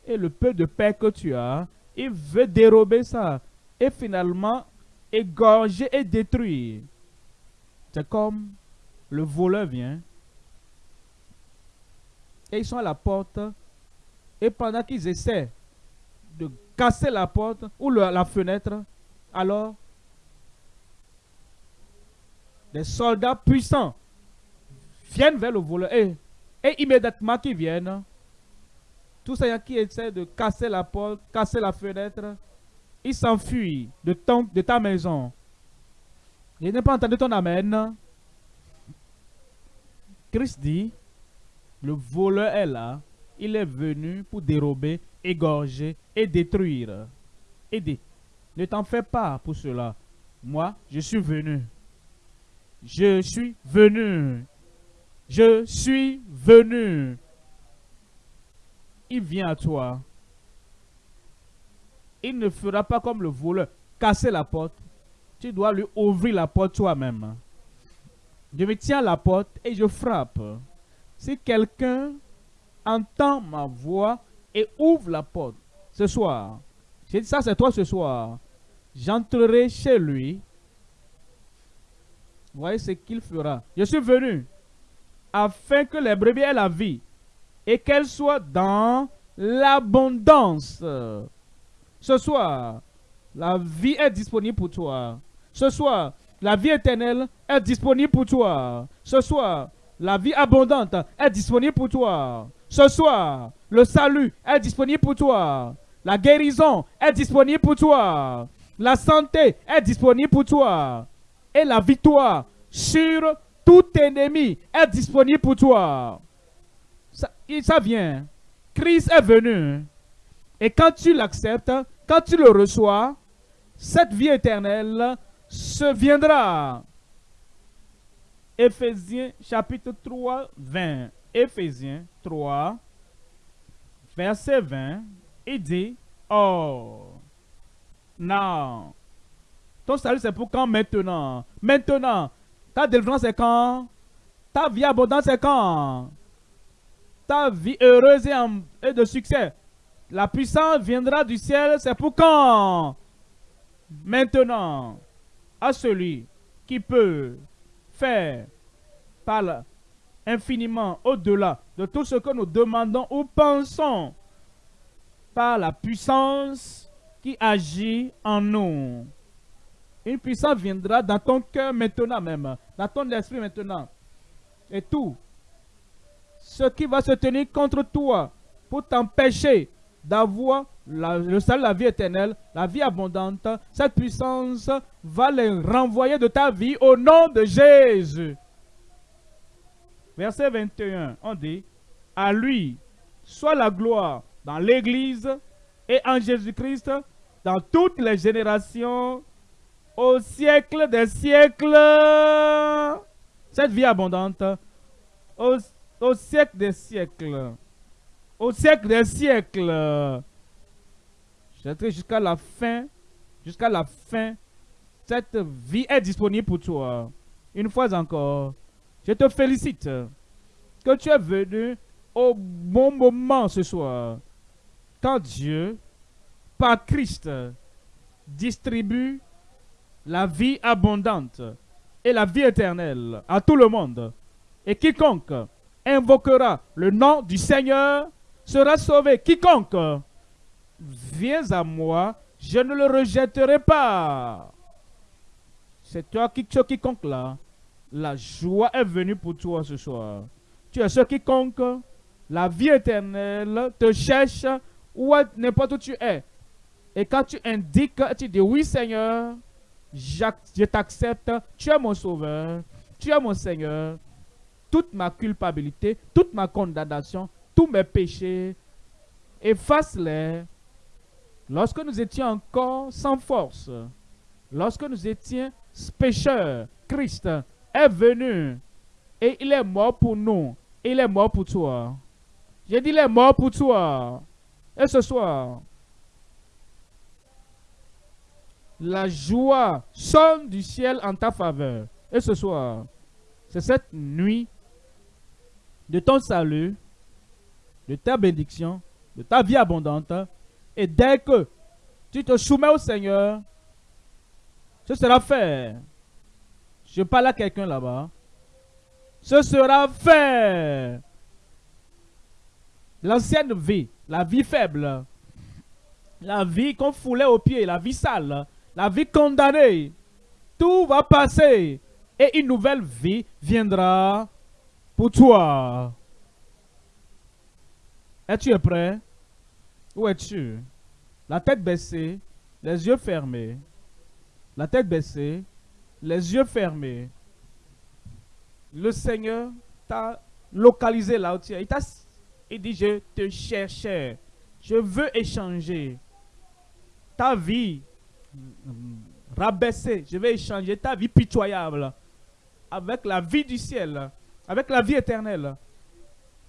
Et le peu de paix que tu as, il veut dérober ça. Et finalement, égorger et détruire. C'est comme le voleur vient. Et ils sont à la porte. Et pendant qu'ils essaient de casser la porte ou la fenêtre, alors des soldats puissants viennent vers le voleur et, immédiatement qu'ils viennent, tous ceux qui essaient de casser la porte, casser la fenêtre, ils s'enfuient de, ta maison. Je n'ai pas entendu ton amen. Christ dit, le voleur est là, il est venu pour dérober, égorger et détruire. Dit, ne t'en fais pas pour cela. Moi, je suis venu. Je suis venu. Je suis venu. Il vient à toi. Il ne fera pas comme le voleur, casser la porte. Tu dois lui ouvrir la porte toi-même. Je me tiens à la porte et je frappe. Si quelqu'un entend ma voix et ouvre la porte ce soir, j'ai dit ça c'est toi ce soir, j'entrerai chez lui. Voyez ce qu'il fera. Je suis venu afin que les brebis aient la vie et qu'elles soient dans l'abondance. Ce soir, la vie est disponible pour toi. Ce soir, la vie éternelle est disponible pour toi. Ce soir, la vie abondante est disponible pour toi. Ce soir, le salut est disponible pour toi. La guérison est disponible pour toi. La santé est disponible pour toi. Et la victoire sur tout ennemi est disponible pour toi. Ça, vient. Christ est venu. Et quand tu l'acceptes, quand tu le reçois, cette vie éternelle se viendra. Éphésiens chapitre 3, 20. Éphésiens 3, verset 20. Il dit, oh, non. Ton salut c'est pour quand maintenant? Maintenant. Ta délivrance c'est quand? Ta vie abondante c'est quand? Ta vie heureuse et, et de succès. La puissance viendra du ciel, c'est pour quand? Maintenant à celui qui peut faire par infiniment au-delà de tout ce que nous demandons ou pensons par la puissance qui agit en nous. Une puissance viendra dans ton cœur maintenant même, dans ton esprit maintenant. Et tout ce qui va se tenir contre toi pour t'empêcher d'avoir le salut, la vie éternelle, la vie abondante, cette puissance va les renvoyer de ta vie au nom de Jésus. Verset 21, on dit, à lui soit la gloire dans l'Église et en Jésus-Christ dans toutes les générations, au siècle des siècles. Cette vie abondante, au, siècle des siècles. Au siècle des siècles jusqu'à la fin, jusqu'à la fin, cette vie est disponible pour toi. Une fois encore, je te félicite que tu es venu au bon moment ce soir. Quand Dieu, par Christ, distribue la vie abondante et la vie éternelle à tout le monde. Et quiconque invoquera le nom du Seigneur sera sauvé. Quiconque viens à moi, je ne le rejetterai pas. C'est toi qui, ce quiconque là, la joie est venue pour toi ce soir. Tu es ce quiconque, la vie éternelle te cherche où n'importe où tu es. Et quand tu indiques, tu dis oui Seigneur, je t'accepte, tu es mon sauveur, tu es mon Seigneur. Toute ma culpabilité, toute ma condamnation, tous mes péchés, efface-les Lorsque nous étions encore sans force, lorsque nous étions pécheurs, Christ est venu et il est mort pour nous. Il est mort pour toi. J'ai dit, il est mort pour toi. Et ce soir, la joie sonne du ciel en ta faveur. Et ce soir, c'est cette nuit de ton salut, de ta bénédiction, de ta vie abondante, et dès que tu te soumets au Seigneur, ce sera fait. Je parle à quelqu'un là-bas. Ce sera fait. L'ancienne vie, la vie faible, la vie qu'on foulait aux pieds, la vie sale, la vie condamnée, tout va passer et une nouvelle vie viendra pour toi. Es-tu prêt? Où es-tu? La tête baissée, les yeux fermés. La tête baissée, les yeux fermés. Le Seigneur t'a localisé là où tu es. Il, dit, je te cherchais. Je veux échanger ta vie rabaissée. Je vais échanger ta vie pitoyable avec la vie du ciel, avec la vie éternelle.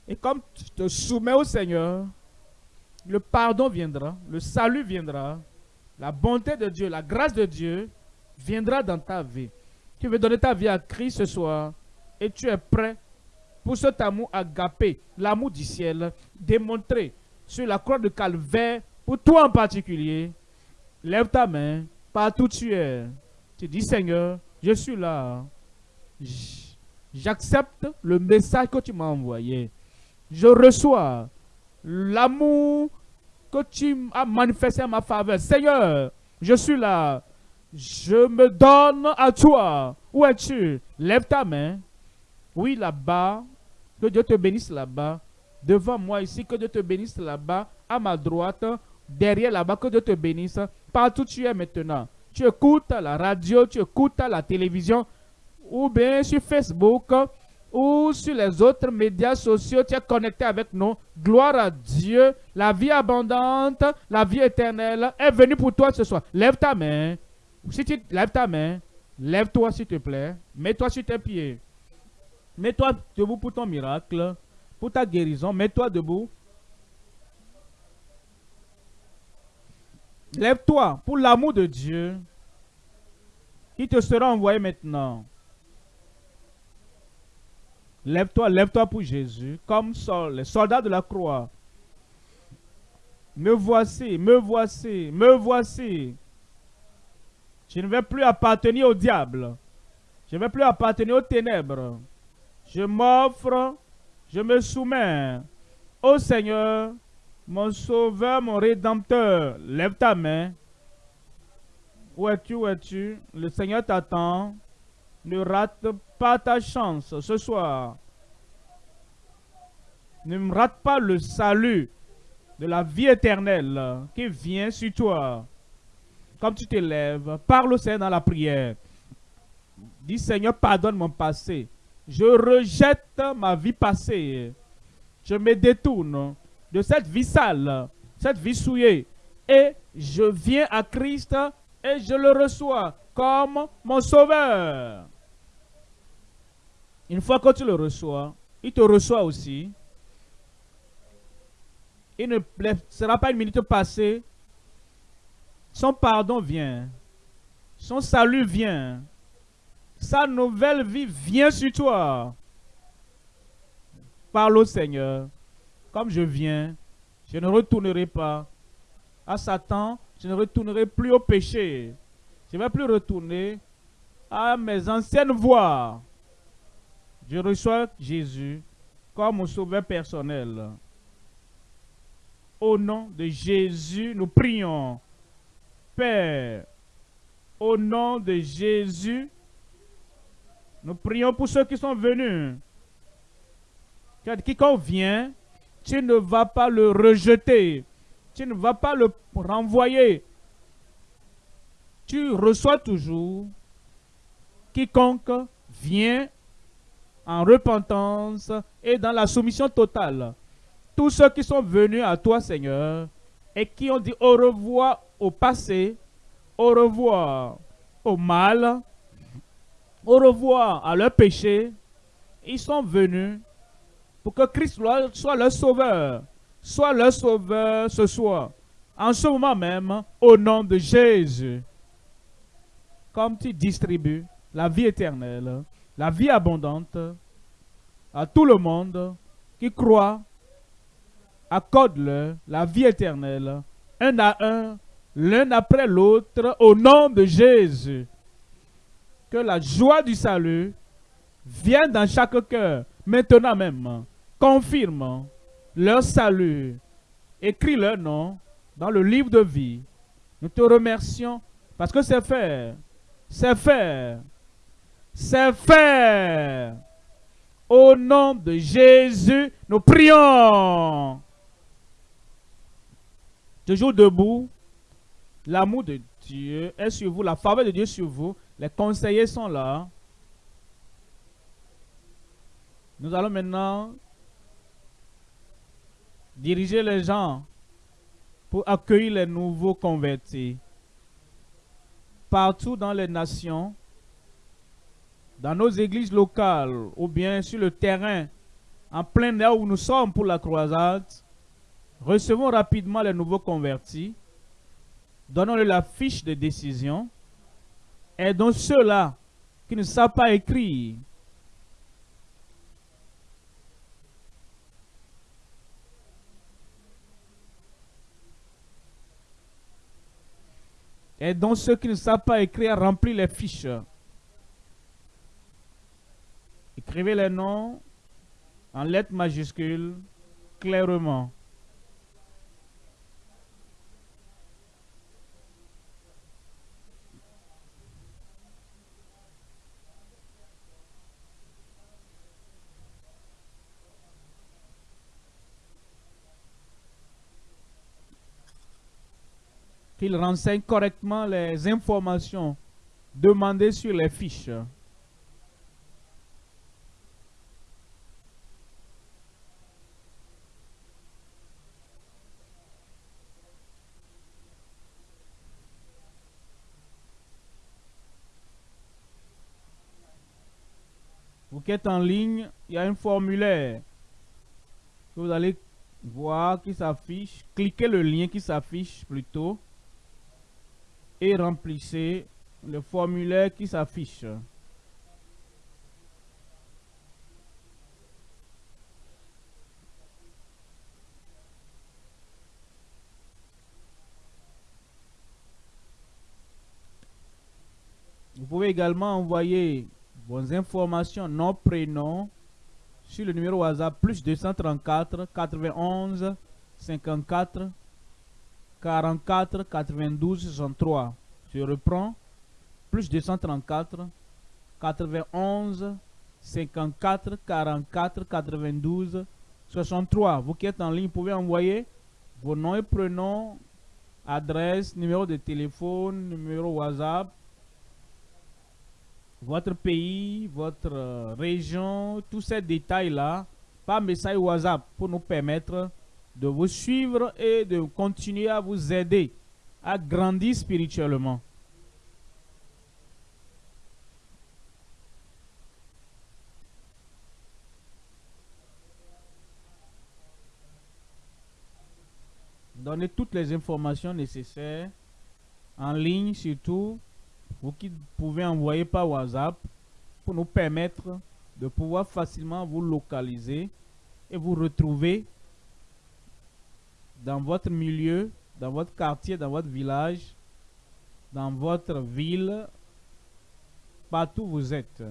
Et comme tu te soumets au Seigneur, le pardon viendra, le salut viendra, la bonté de Dieu, la grâce de Dieu viendra dans ta vie. Tu veux donner ta vie à Christ ce soir et tu es prêt pour cet amour agapé, l'amour du ciel, démontré sur la croix de calvaire, pour toi en particulier. Lève ta main, partout tu es. Tu dis, Seigneur, je suis là. J'accepte le message que tu m'as envoyé. Je reçois l'amour que tu as manifesté en ma faveur. Seigneur, je suis là. Je me donne à toi. Où es-tu? Lève ta main. Oui, là-bas. Que Dieu te bénisse là-bas. Devant moi ici, que Dieu te bénisse là-bas. À ma droite. Derrière là-bas, que Dieu te bénisse. Partout où tu es maintenant. Tu écoutes la radio, tu écoutes la télévision. Ou bien sur Facebook ou sur les autres médias sociaux, tu es connecté avec nous. Gloire à Dieu. La vie abondante, la vie éternelle est venue pour toi ce soir. Lève ta main. Si tu lèves ta main, lève-toi s'il te plaît. Mets-toi sur tes pieds. Mets-toi debout pour ton miracle, pour ta guérison. Mets-toi debout. Lève-toi pour l'amour de Dieu qui te sera envoyé maintenant. Lève-toi, lève-toi pour Jésus, comme les soldats de la croix. Me voici, me voici, me voici. Je ne vais plus appartenir au diable. Je ne vais plus appartenir aux ténèbres. Je m'offre, je me soumets au Seigneur, mon sauveur, mon rédempteur. Lève ta main. Où es-tu, où es-tu? Le Seigneur t'attend. Ne rate pas ta chance ce soir. Ne rate pas le salut de la vie éternelle qui vient sur toi. Comme tu te lèves, parle au Seigneur dans la prière. Dis Seigneur, pardonne mon passé. Je rejette ma vie passée. Je me détourne de cette vie sale, cette vie souillée. Et je viens à Christ et je le reçois comme mon sauveur. Une fois que tu le reçois, il te reçoit aussi. Il ne sera pas une minute passée. Son pardon vient. Son salut vient. Sa nouvelle vie vient sur toi. Parle au Seigneur. Comme je viens, je ne retournerai pas à Satan. Je ne retournerai plus au péché. Je ne vais plus retourner à mes anciennes voies. Je reçois Jésus comme mon sauveur personnel. Au nom de Jésus, nous prions. Père, au nom de Jésus, nous prions pour ceux qui sont venus. Quiconque vient, tu ne vas pas le rejeter. Tu ne vas pas le renvoyer. Tu reçois toujours quiconque vient en repentance et dans la soumission totale. Tous ceux qui sont venus à toi, Seigneur, et qui ont dit au revoir au passé, au revoir au mal, au revoir à leur péché, ils sont venus pour que Christ soit leur sauveur, soit leur sauveur ce soir, en ce moment même, au nom de Jésus. Comme tu distribues la vie éternelle, la vie abondante à tout le monde qui croit, accorde-le la vie éternelle, un à un, l'un après l'autre, au nom de Jésus. Que la joie du salut vienne dans chaque cœur, maintenant même. Confirme leur salut. Écris leur nom dans le livre de vie. Nous te remercions parce que c'est fait. C'est fait. C'est fait. Au nom de Jésus, nous prions. Toujours debout. L'amour de Dieu est sur vous, la faveur de Dieu sur vous. Les conseillers sont là. Nous allons maintenant diriger les gens pour accueillir les nouveaux convertis. Partout dans les nations, dans nos églises locales ou bien sur le terrain, en plein air où nous sommes pour la croisade, recevons rapidement les nouveaux convertis, donnons-le la fiche de décision, aidons ceux-là qui ne savent pas écrire. Aidons ceux qui ne savent pas écrire à remplir les fiches. Écrivez les noms en lettres majuscules clairement. Qu'il renseigne correctement les informations demandées sur les fiches. Vous qui êtes en ligne, il y a un formulaire que vous allez voir qui s'affiche. Cliquez le lien qui s'affiche plutôt et remplissez le formulaire qui s'affiche. Vous pouvez également envoyer vos informations, nom, prénom, sur le numéro WhatsApp plus 234 91 54 44 92 63. Je reprends. Plus 234 91 54 44 92 63. Vous qui êtes en ligne, pouvez envoyer vos noms et prénoms, adresse, numéro de téléphone, numéro WhatsApp, votre pays, votre euh, région, tous ces détails-là par message WhatsApp pour nous permettre de vous suivre et de continuer à vous aider à grandir spirituellement. Donnez toutes les informations nécessaires en ligne surtout, vous qui pouvez envoyer par WhatsApp pour nous permettre de pouvoir facilement vous localiser et vous retrouver dans votre milieu, dans votre quartier, dans votre village, dans votre ville, partout où vous êtes.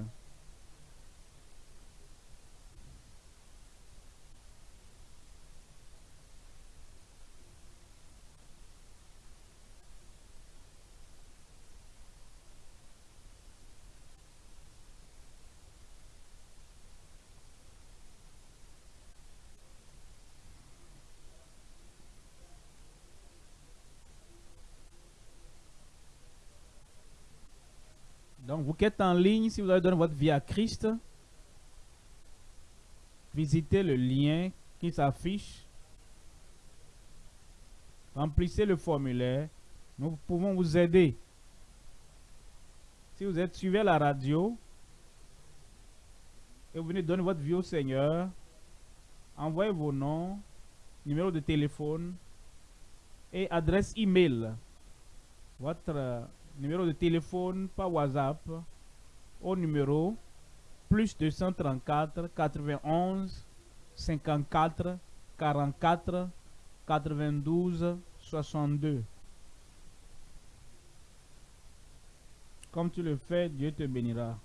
Donc, vous qui êtes en ligne, si vous avez donné votre vie à Christ, visitez le lien qui s'affiche. Remplissez le formulaire. Nous pouvons vous aider. Si vous êtes suivi à la radio et vous venez donner votre vie au Seigneur, envoyez vos noms, numéro de téléphone et adresse email. Votre numéro de téléphone par WhatsApp au numéro plus 234 91 54 44 92 62. Comme tu le fais, Dieu te bénira.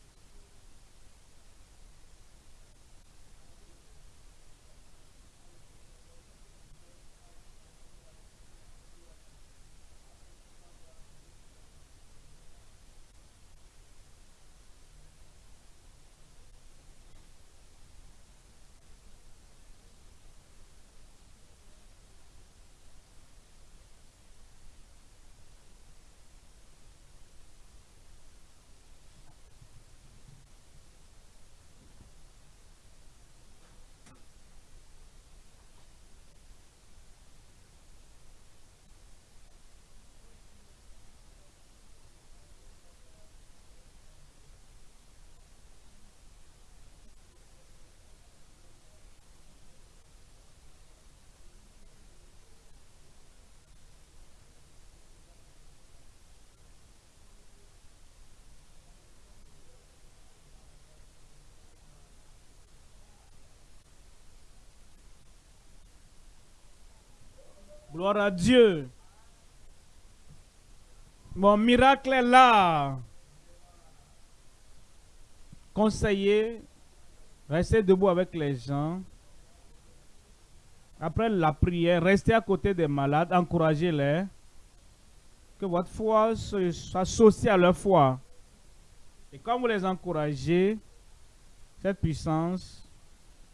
Gloire à Dieu. Mon miracle est là. Conseiller, restez debout avec les gens. Après la prière, restez à côté des malades, encouragez-les. Que votre foi soit associée à leur foi. Et quand vous les encouragez, cette puissance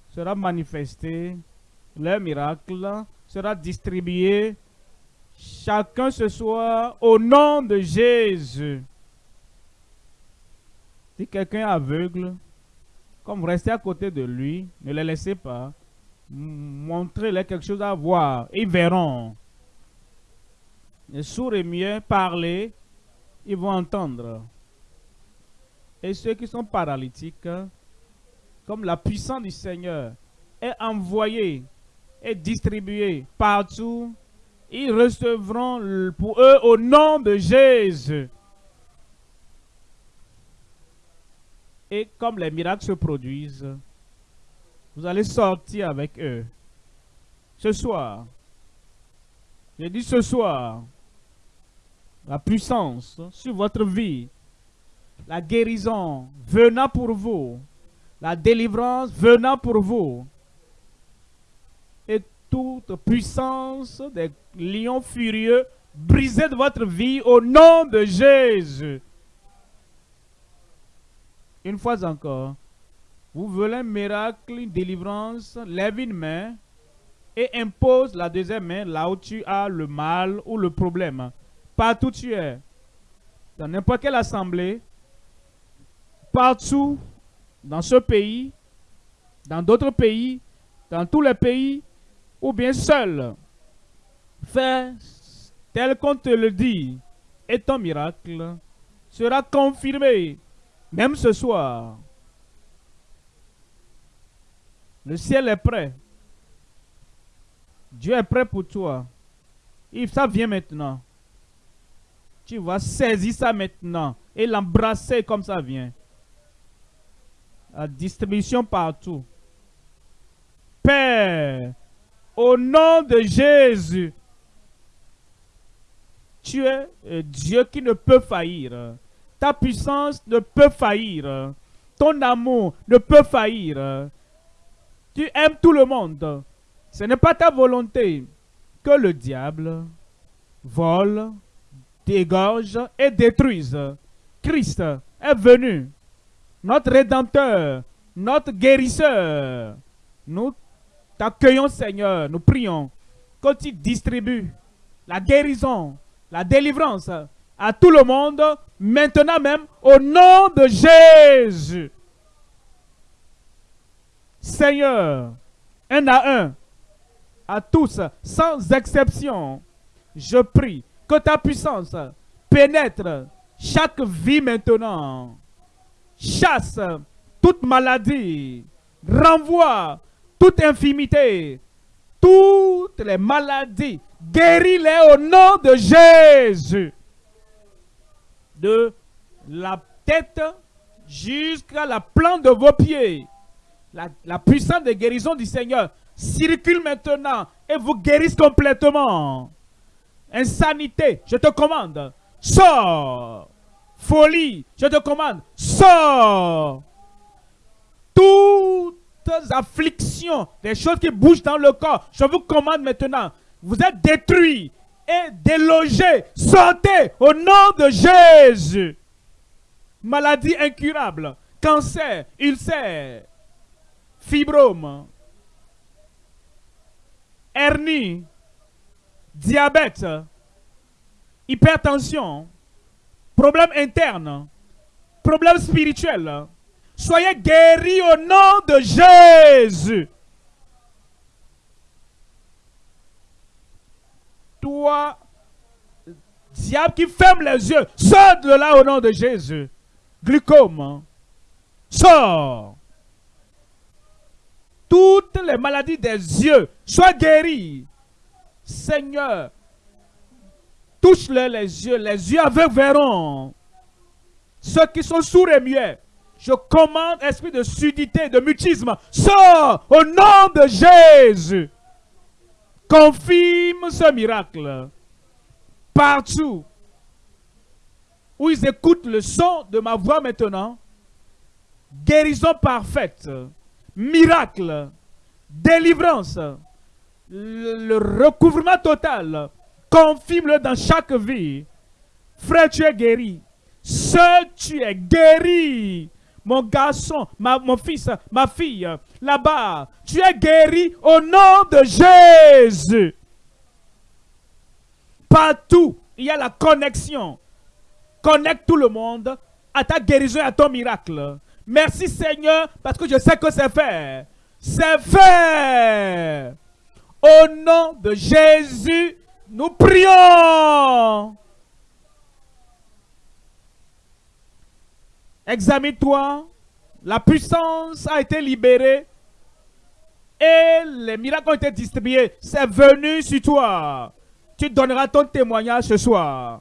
sera manifestée, leur miracle sera distribué chacun ce soir au nom de Jésus. Si quelqu'un est aveugle, comme restez à côté de lui, ne les laissez pas. Montrez-leur quelque chose à voir. Ils verront. Les sourds et mieux parler, ils vont entendre. Et ceux qui sont paralytiques, comme la puissance du Seigneur est envoyée et distribuée partout, ils recevront pour eux au nom de Jésus. Et comme les miracles se produisent, vous allez sortir avec eux. Ce soir, j'ai dit ce soir, la puissance sur votre vie, la guérison venant pour vous, la délivrance venant pour vous, toute puissance des lions furieux brisée de votre vie au nom de Jésus. Une fois encore, vous voulez un miracle, une délivrance, lève une main et impose la deuxième main là où tu as le mal ou le problème. Partout où tu es, dans n'importe quelle assemblée, partout dans ce pays, dans d'autres pays, dans tous les pays, ou bien seul. Fais tel qu'on te le dit, et ton miracle sera confirmé, même ce soir. Le ciel est prêt. Dieu est prêt pour toi. Et ça vient maintenant. Tu vas saisir ça maintenant et l'embrasser comme ça vient. La distribution partout. Père, au nom de Jésus, tu es Dieu qui ne peut faillir. Ta puissance ne peut faillir. Ton amour ne peut faillir. Tu aimes tout le monde. Ce n'est pas ta volonté que le diable vole, dégorge et détruise. Christ est venu, notre Rédempteur, notre guérisseur. Nous t'accueillons Seigneur, nous prions que tu distribues la guérison, la délivrance à tout le monde, maintenant même, au nom de Jésus. Seigneur, un à un, à tous, sans exception, je prie que ta puissance pénètre chaque vie maintenant. Chasse toute maladie, renvoie toute infimité, toutes les maladies, guéris-les au nom de Jésus. De la tête jusqu'à la plante de vos pieds la, puissance de guérison du Seigneur circule maintenant et vous guérisse complètement. Insanité, je te commande, sors. Folie, je te commande, sors. Afflictions, des choses qui bougent dans le corps, je vous commande maintenant. Vous êtes détruits et délogés. Sortez au nom de Jésus. Maladie incurable, cancer, ulcère, fibrome, hernie, diabète, hypertension, problème interne, problème spirituel. Soyez guéris au nom de Jésus. Toi, diable qui ferme les yeux, sors de là au nom de Jésus. Glucome, sors toutes les maladies des yeux soient guéries. Seigneur, touche-les les yeux, les yeux aveugles verront. Ceux qui sont sourds et muets, je commande, esprit de sudité, de mutisme, sors au nom de Jésus. Confirme ce miracle. Partout, où ils écoutent le son de ma voix maintenant, guérison parfaite, miracle, délivrance, le, recouvrement total, confirme-le dans chaque vie. Frère, tu es guéri. Seul tu es guéri. Mon garçon, mon fils, ma fille, là-bas, tu es guéri au nom de Jésus. Partout, il y a la connexion. Connecte tout le monde à ta guérison et à ton miracle. Merci Seigneur, parce que je sais que c'est fait. C'est fait. Au nom de Jésus, nous prions. Examine-toi. La puissance a été libérée. Et les miracles ont été distribués. C'est venu sur toi. Tu donneras ton témoignage ce soir.